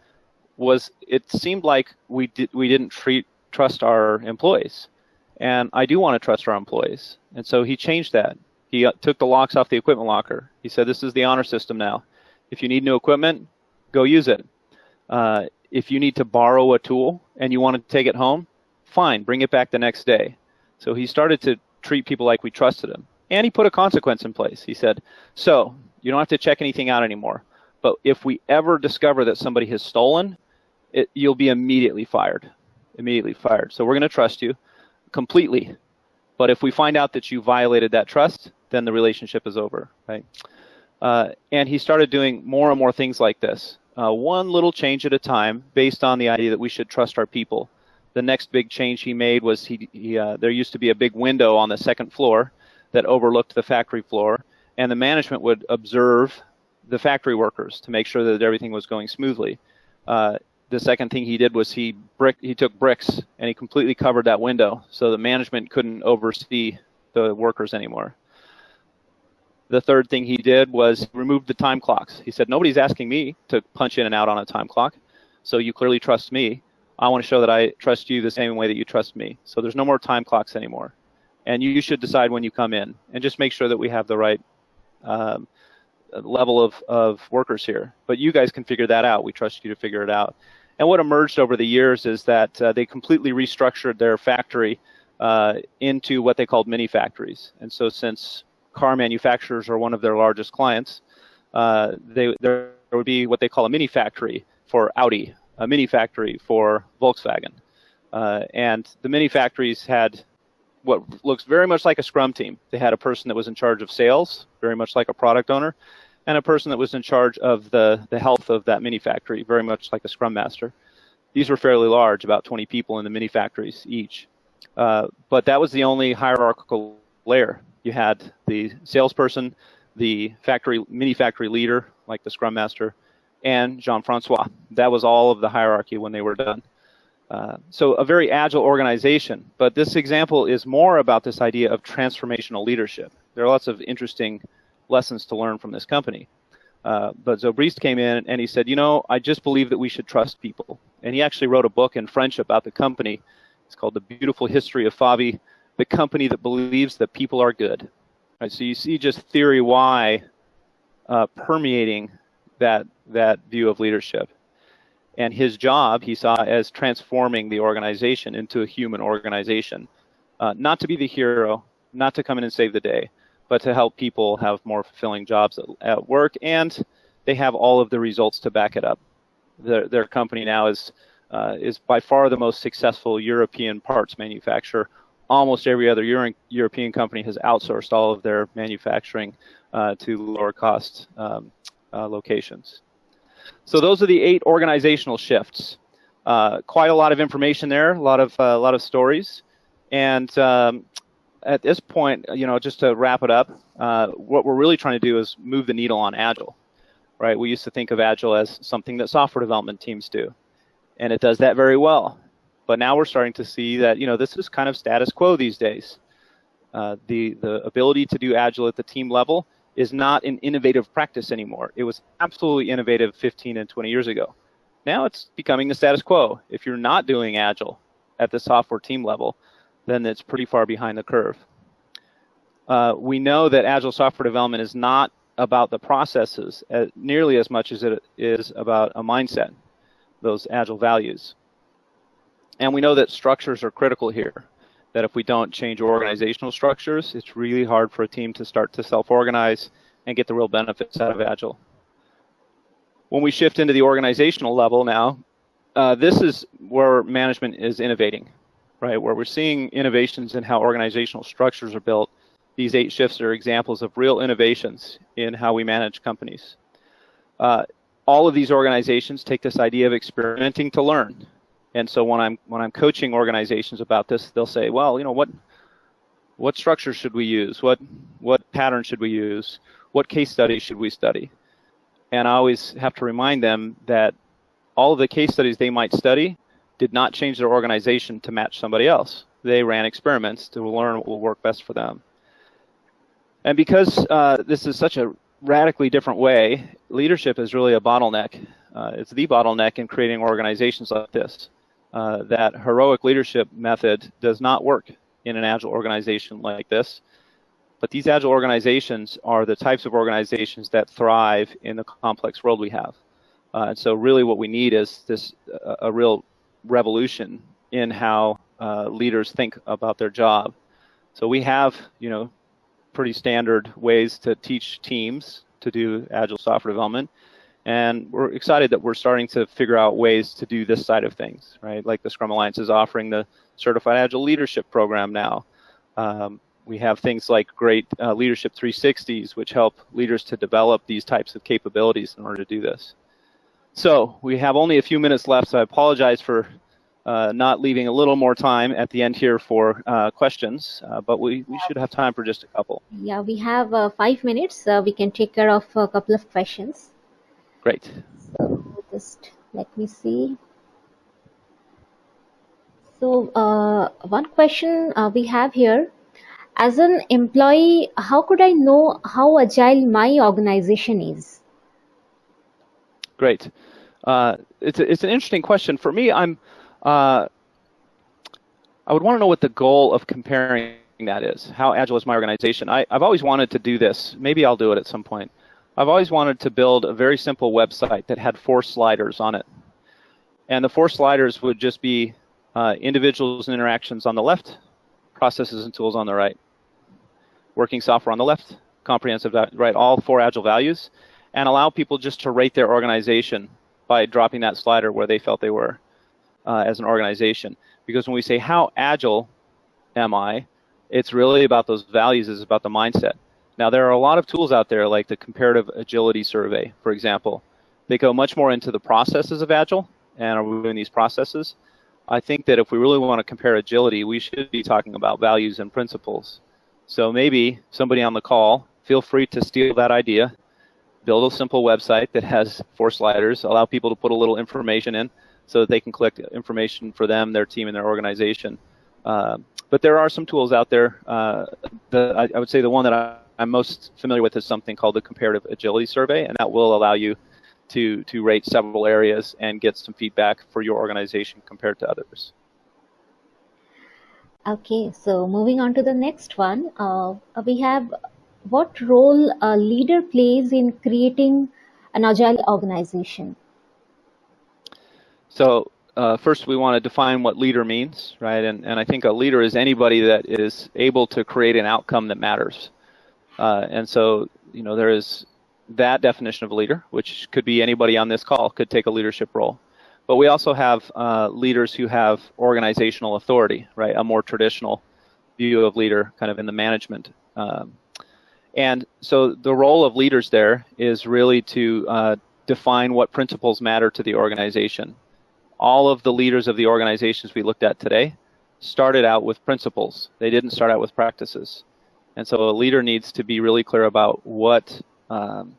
was it seemed like we did we didn't treat trust our employees, and I do want to trust our employees, and so he changed that. He uh, took the locks off the equipment locker. He said, this is the honor system now. If you need new equipment, go use it. Uh, if you need to borrow a tool and you want to take it home, fine, bring it back the next day. So he started to treat people like we trusted him. And he put a consequence in place. He said, so you don't have to check anything out anymore. But if we ever discover that somebody has stolen, it, you'll be immediately fired. Immediately fired. So we're going to trust you completely. But if we find out that you violated that trust, then the relationship is over, right? Uh, and he started doing more and more things like this uh, one little change at a time based on the idea that we should trust our people. The next big change he made was he, he uh, there used to be a big window on the second floor that overlooked the factory floor, and the management would observe the factory workers to make sure that everything was going smoothly. Uh, the second thing he did was he brick he took bricks and he completely covered that window so the management couldn't oversee the workers anymore. The third thing he did was remove the time clocks. He said, Nobody's asking me to punch in and out on a time clock, so you clearly trust me. I want to show that I trust you the same way that you trust me. So there's no more time clocks anymore. And you should decide when you come in and just make sure that we have the right um, level of, of workers here. But you guys can figure that out. We trust you to figure it out. And what emerged over the years is that uh, they completely restructured their factory uh, into what they called mini factories. And so, since car manufacturers are one of their largest clients, uh, they, there would be what they call a mini factory for Audi, a mini factory for Volkswagen. Uh, and the mini factories had what looks very much like a scrum team. They had a person that was in charge of sales, very much like a product owner, and a person that was in charge of the, the health of that mini factory, very much like a scrum master. These were fairly large, about 20 people in the mini factories each. Uh, but that was the only hierarchical layer. You had the salesperson, the factory mini factory leader, like the scrum master, and Jean-Francois. That was all of the hierarchy when they were done. Uh, so a very agile organization, but this example is more about this idea of transformational leadership. There are lots of interesting lessons to learn from this company. Uh, but Zobrist came in and he said, you know, I just believe that we should trust people. And he actually wrote a book in French about the company. It's called The Beautiful History of Favi, the company that believes that people are good. Right, so you see just theory Y uh, permeating that, that view of leadership. And his job he saw as transforming the organization into a human organization. Uh, not to be the hero, not to come in and save the day, but to help people have more fulfilling jobs at, at work, and they have all of the results to back it up. Their, their company now is uh, is by far the most successful European parts manufacturer. Almost every other Euro- European company has outsourced all of their manufacturing uh, to lower cost um, uh, locations. So those are the eight organizational shifts. Uh, quite a lot of information there, a lot of uh, a lot of stories, and um, at this point, you know, just to wrap it up, uh, what we're really trying to do is move the needle on Agile, right? We used to think of Agile as something that software development teams do, and it does that very well. But now we're starting to see that, you know, this is kind of status quo these days. Uh, the, the ability to do Agile at the team level is not an innovative practice anymore. It was absolutely innovative 15 and 20 years ago. Now it's becoming the status quo. If you're not doing Agile at the software team level, then it's pretty far behind the curve. Uh, we know that agile software development is not about the processes as, nearly as much as it is about a mindset, those agile values. And we know that structures are critical here, that if we don't change organizational structures, it's really hard for a team to start to self-organize and get the real benefits out of agile. When we shift into the organizational level now, uh, this is where management is innovating right, where we're seeing innovations in how organizational structures are built. These eight shifts are examples of real innovations in how we manage companies. Uh, all of these organizations take this idea of experimenting to learn. And so when I'm when I'm coaching organizations about this, they'll say, well, you know, what what structure should we use? What what pattern should we use? What case studies should we study? And I always have to remind them that all of the case studies they might study did not change their organization to match somebody else. They ran experiments to learn what will work best for them. And because uh, this is such a radically different way, leadership is really a bottleneck. Uh, it's the bottleneck in creating organizations like this. Uh, that heroic leadership method does not work in an agile organization like this. But these agile organizations are the types of organizations that thrive in the complex world we have. Uh, and so really what we need is this a real revolution in how uh, leaders think about their job. So we have, you know, pretty standard ways to teach teams to do agile software development. And we're excited that we're starting to figure out ways to do this side of things, right? Like the Scrum Alliance is offering the Certified Agile Leadership Program now. Um, we have things like great uh, Leadership 360s, which help leaders to develop these types of capabilities in order to do this. So we have only a few minutes left, so I apologize for uh, not leaving a little more time at the end here for uh, questions, uh, but we, we should have time for just a couple. Yeah, we have uh, five minutes. We can take care of a couple of questions. Great. So just let me see. So uh, one question we have here. As an employee, how could I know how agile my organization is? Great. Uh, it's a, it's an interesting question for me. I'm uh, I would want to know what the goal of comparing that is. How agile is my organization? I, I've always wanted to do this. Maybe I'll do it at some point. I've always wanted to build a very simple website that had four sliders on it. And the four sliders would just be uh, individuals and interactions on the left, processes and tools on the right, working software on the left, comprehensive right, all four agile values, and allow people just to rate their organization by dropping that slider where they felt they were uh, as an organization. Because when we say how agile am I, it's really about those values, it's about the mindset. Now there are a lot of tools out there like the comparative agility survey, for example. They go much more into the processes of agile and are we doing these processes. I think that if we really want to compare agility, we should be talking about values and principles. So maybe somebody on the call, feel free to steal that idea, build a simple website that has four sliders, allow people to put a little information in so that they can collect information for them, their team, and their organization. Uh, but there are some tools out there. Uh, the, I, I, would say the one that I, I'm most familiar with is something called the Comparative Agility Survey, and that will allow you to, to rate several areas and get some feedback for your organization compared to others. Okay, so moving on to the next one, uh, we have what role a leader plays in creating an agile organization? So uh, first we want to define what leader means, right? And, and I think a leader is anybody that is able to create an outcome that matters. Uh, and so, you know, there is that definition of a leader, which could be anybody on this call, could take a leadership role. But we also have uh, leaders who have organizational authority, right? A more traditional view of leader, kind of in the management. Um, and so the role of leaders there is really to uh, define what principles matter to the organization. All of the leaders of the organizations we looked at today started out with principles. They didn't start out with practices. And so a leader needs to be really clear about what um,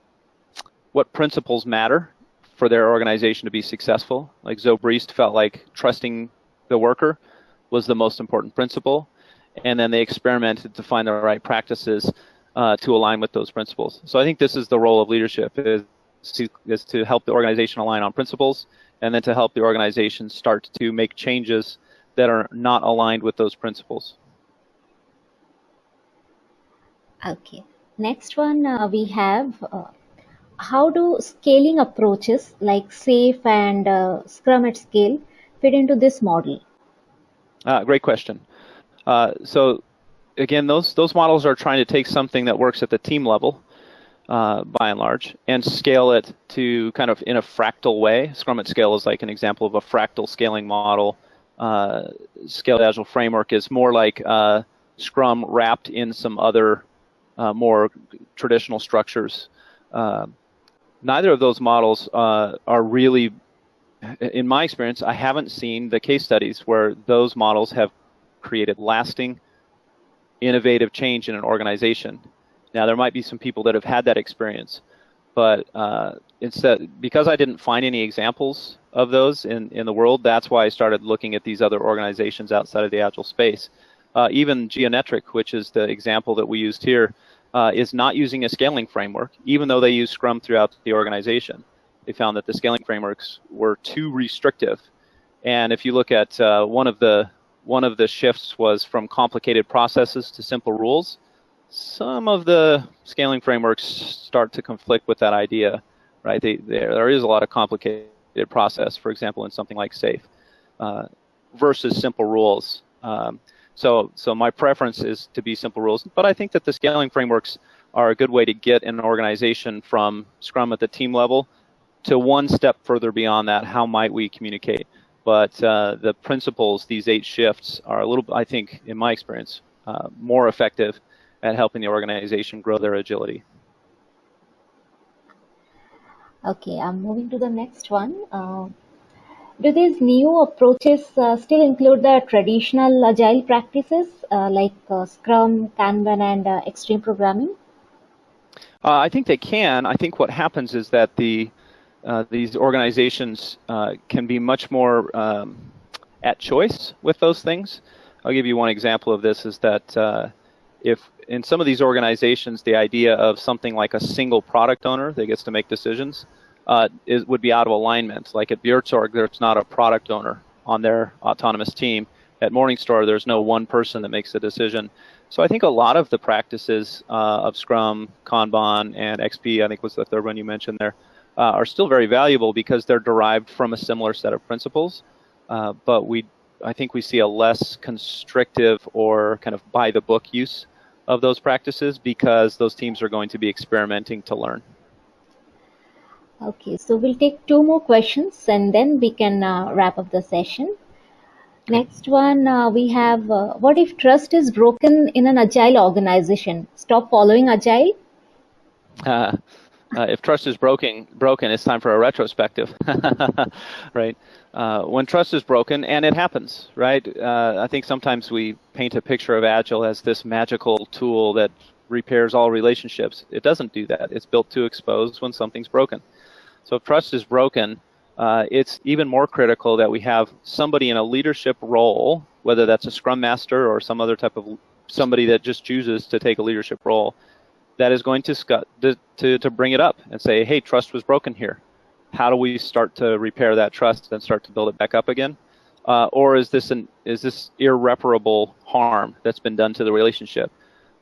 what principles matter for their organization to be successful. Like Zobrist felt like trusting the worker was the most important principle, and then they experimented to find the right practices uh, to align with those principles. So I think this is the role of leadership is to, is to help the organization align on principles, and then to help the organization start to make changes that are not aligned with those principles. Okay. Next one uh, we have uh, how do scaling approaches like SAFe and uh, Scrum at scale fit into this model? Uh, great question. Uh, so again, those those models are trying to take something that works at the team level, uh, by and large, and scale it to kind of in a fractal way. Scrum at scale is like an example of a fractal scaling model. Uh, Scaled Agile framework is more like Scrum wrapped in some other uh, more traditional structures. Uh, neither of those models uh, are really, in my experience, I haven't seen the case studies where those models have created lasting, innovative change in an organization. Now, there might be some people that have had that experience, but uh, instead, because I didn't find any examples of those in, in the world, that's why I started looking at these other organizations outside of the Agile space. Uh, even Geonetric, which is the example that we used here, uh, is not using a scaling framework, even though they use Scrum throughout the organization. They found that the scaling frameworks were too restrictive. And if you look at uh, one of the one of the shifts was from complicated processes to simple rules. Some of the scaling frameworks start to conflict with that idea, right? They, there is a lot of complicated process, for example, in something like SAFe, uh, versus simple rules. Um, so, so my preference is to be simple rules, but I think that the scaling frameworks are a good way to get an organization from Scrum at the team level to one step further beyond that. How might we communicate? But uh, the principles, these eight shifts, are a little, I think, in my experience, uh, more effective at helping the organization grow their agility. Okay, I'm moving to the next one. Uh, do these new approaches uh, still include the traditional agile practices uh, like uh, Scrum, Kanban, and uh, extreme programming? Uh, I think they can. I think what happens is that the uh, these organizations can be much more um, at choice with those things. I'll give you one example of this: is that if in some of these organizations the idea of something like a single product owner that gets to make decisions uh, is, would be out of alignment. Like at Buurtzorg, there's not a product owner on their autonomous team. At Morningstar, there's no one person that makes the decision. So I think a lot of the practices uh, of Scrum, Kanban, and XP, I think was the third one you mentioned there, uh, are still very valuable because they're derived from a similar set of principles. Uh, but we, I think we see a less constrictive or kind of by the book use of those practices because those teams are going to be experimenting to learn. Okay, so we'll take two more questions and then we can uh, wrap up the session. Next one, uh, we have uh, what if trust is broken in an agile organization? Stop following agile? [laughs] Uh, if trust is broken, broken, it's time for a retrospective, [laughs] right? Uh, when trust is broken, and it happens, right? Uh, I think sometimes we paint a picture of Agile as this magical tool that repairs all relationships. It doesn't do that. It's built to expose when something's broken. So if trust is broken, uh, it's even more critical that we have somebody in a leadership role, whether that's a scrum master or some other type of somebody that just chooses to take a leadership role, that is going to, to, to bring it up and say, hey, trust was broken here. How do we start to repair that trust and start to build it back up again? Uh, or is this an is this irreparable harm that's been done to the relationship?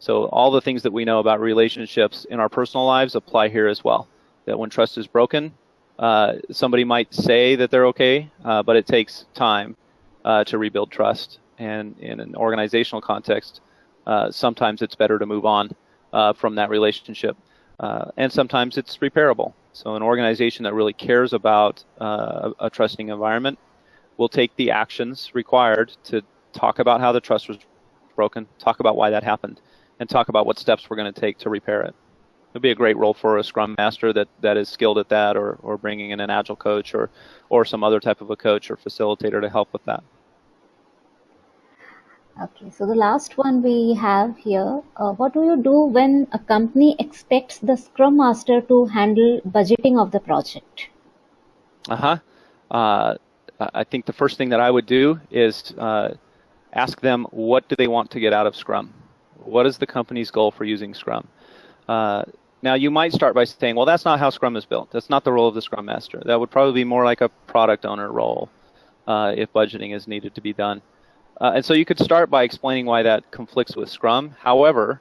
So all the things that we know about relationships in our personal lives apply here as well. That when trust is broken, uh, somebody might say that they're okay, uh, but it takes time uh, to rebuild trust. And in an organizational context, uh, sometimes it's better to move on uh, from that relationship. And sometimes it's repairable. So an organization that really cares about a trusting environment will take the actions required to talk about how the trust was broken, talk about why that happened, and talk about what steps we're going to take to repair it. It'd be a great role for a scrum master that, that is skilled at that or, or bringing in an agile coach or, or some other type of a coach or facilitator to help with that. Okay, so the last one we have here, uh, what do you do when a company expects the Scrum Master to handle budgeting of the project? Uh-huh. Uh, I think the first thing that I would do is uh, ask them what do they want to get out of Scrum? What is the company's goal for using Scrum? Uh, now you might start by saying, well, that's not how Scrum is built. That's not the role of the Scrum Master. That would probably be more like a product owner role uh, if budgeting is needed to be done. Uh, and so you could start by explaining why that conflicts with Scrum. However,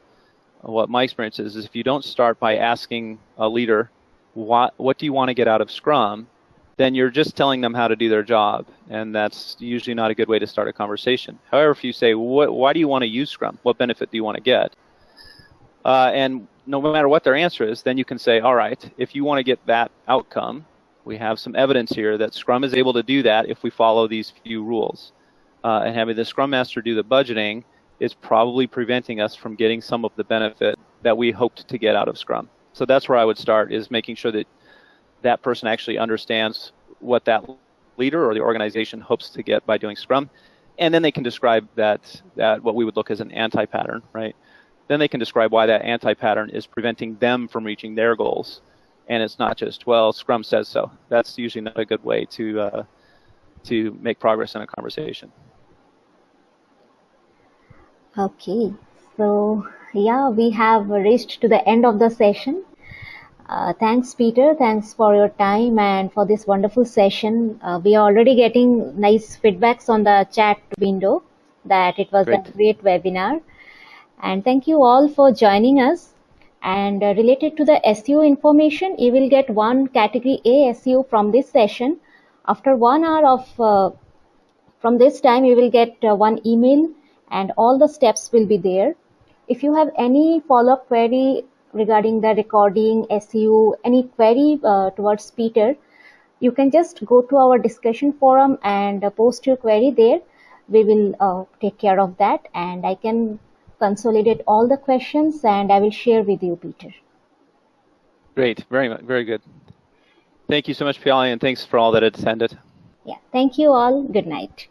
what my experience is, is if you don't start by asking a leader, what, what do you want to get out of Scrum, then you're just telling them how to do their job. And that's usually not a good way to start a conversation. However, if you say, what, why do you want to use Scrum? What benefit do you want to get? Uh, and no matter what their answer is, then you can say, all right, if you want to get that outcome, we have some evidence here that Scrum is able to do that if we follow these few rules uh, and having the Scrum Master do the budgeting is probably preventing us from getting some of the benefit that we hoped to get out of Scrum. So that's where I would start is making sure that that person actually understands what that leader or the organization hopes to get by doing Scrum. And then they can describe that, that what we would look as an anti-pattern, right? Then they can describe why that anti-pattern is preventing them from reaching their goals. And it's not just, well, Scrum says so. That's usually not a good way to, uh, to make progress in a conversation. Okay, so yeah, we have reached to the end of the session. Uh, thanks, Peter. Thanks for your time and for this wonderful session. Uh, we are already getting nice feedbacks on the chat window that it was great. a great webinar. And thank you all for joining us. And uh, related to the SEU information, you will get one category A SEU from this session. After one hour of uh, from this time, you will get uh, one email and all the steps will be there. If you have any follow-up query regarding the recording, SEU, any query uh, towards Peter, you can just go to our discussion forum and uh, post your query there. We will uh, take care of that and I can consolidate all the questions and I will share with you, Peter. Great, very much, very good. Thank you so much, Piali, and thanks for all that attended. Yeah, thank you all. Good night.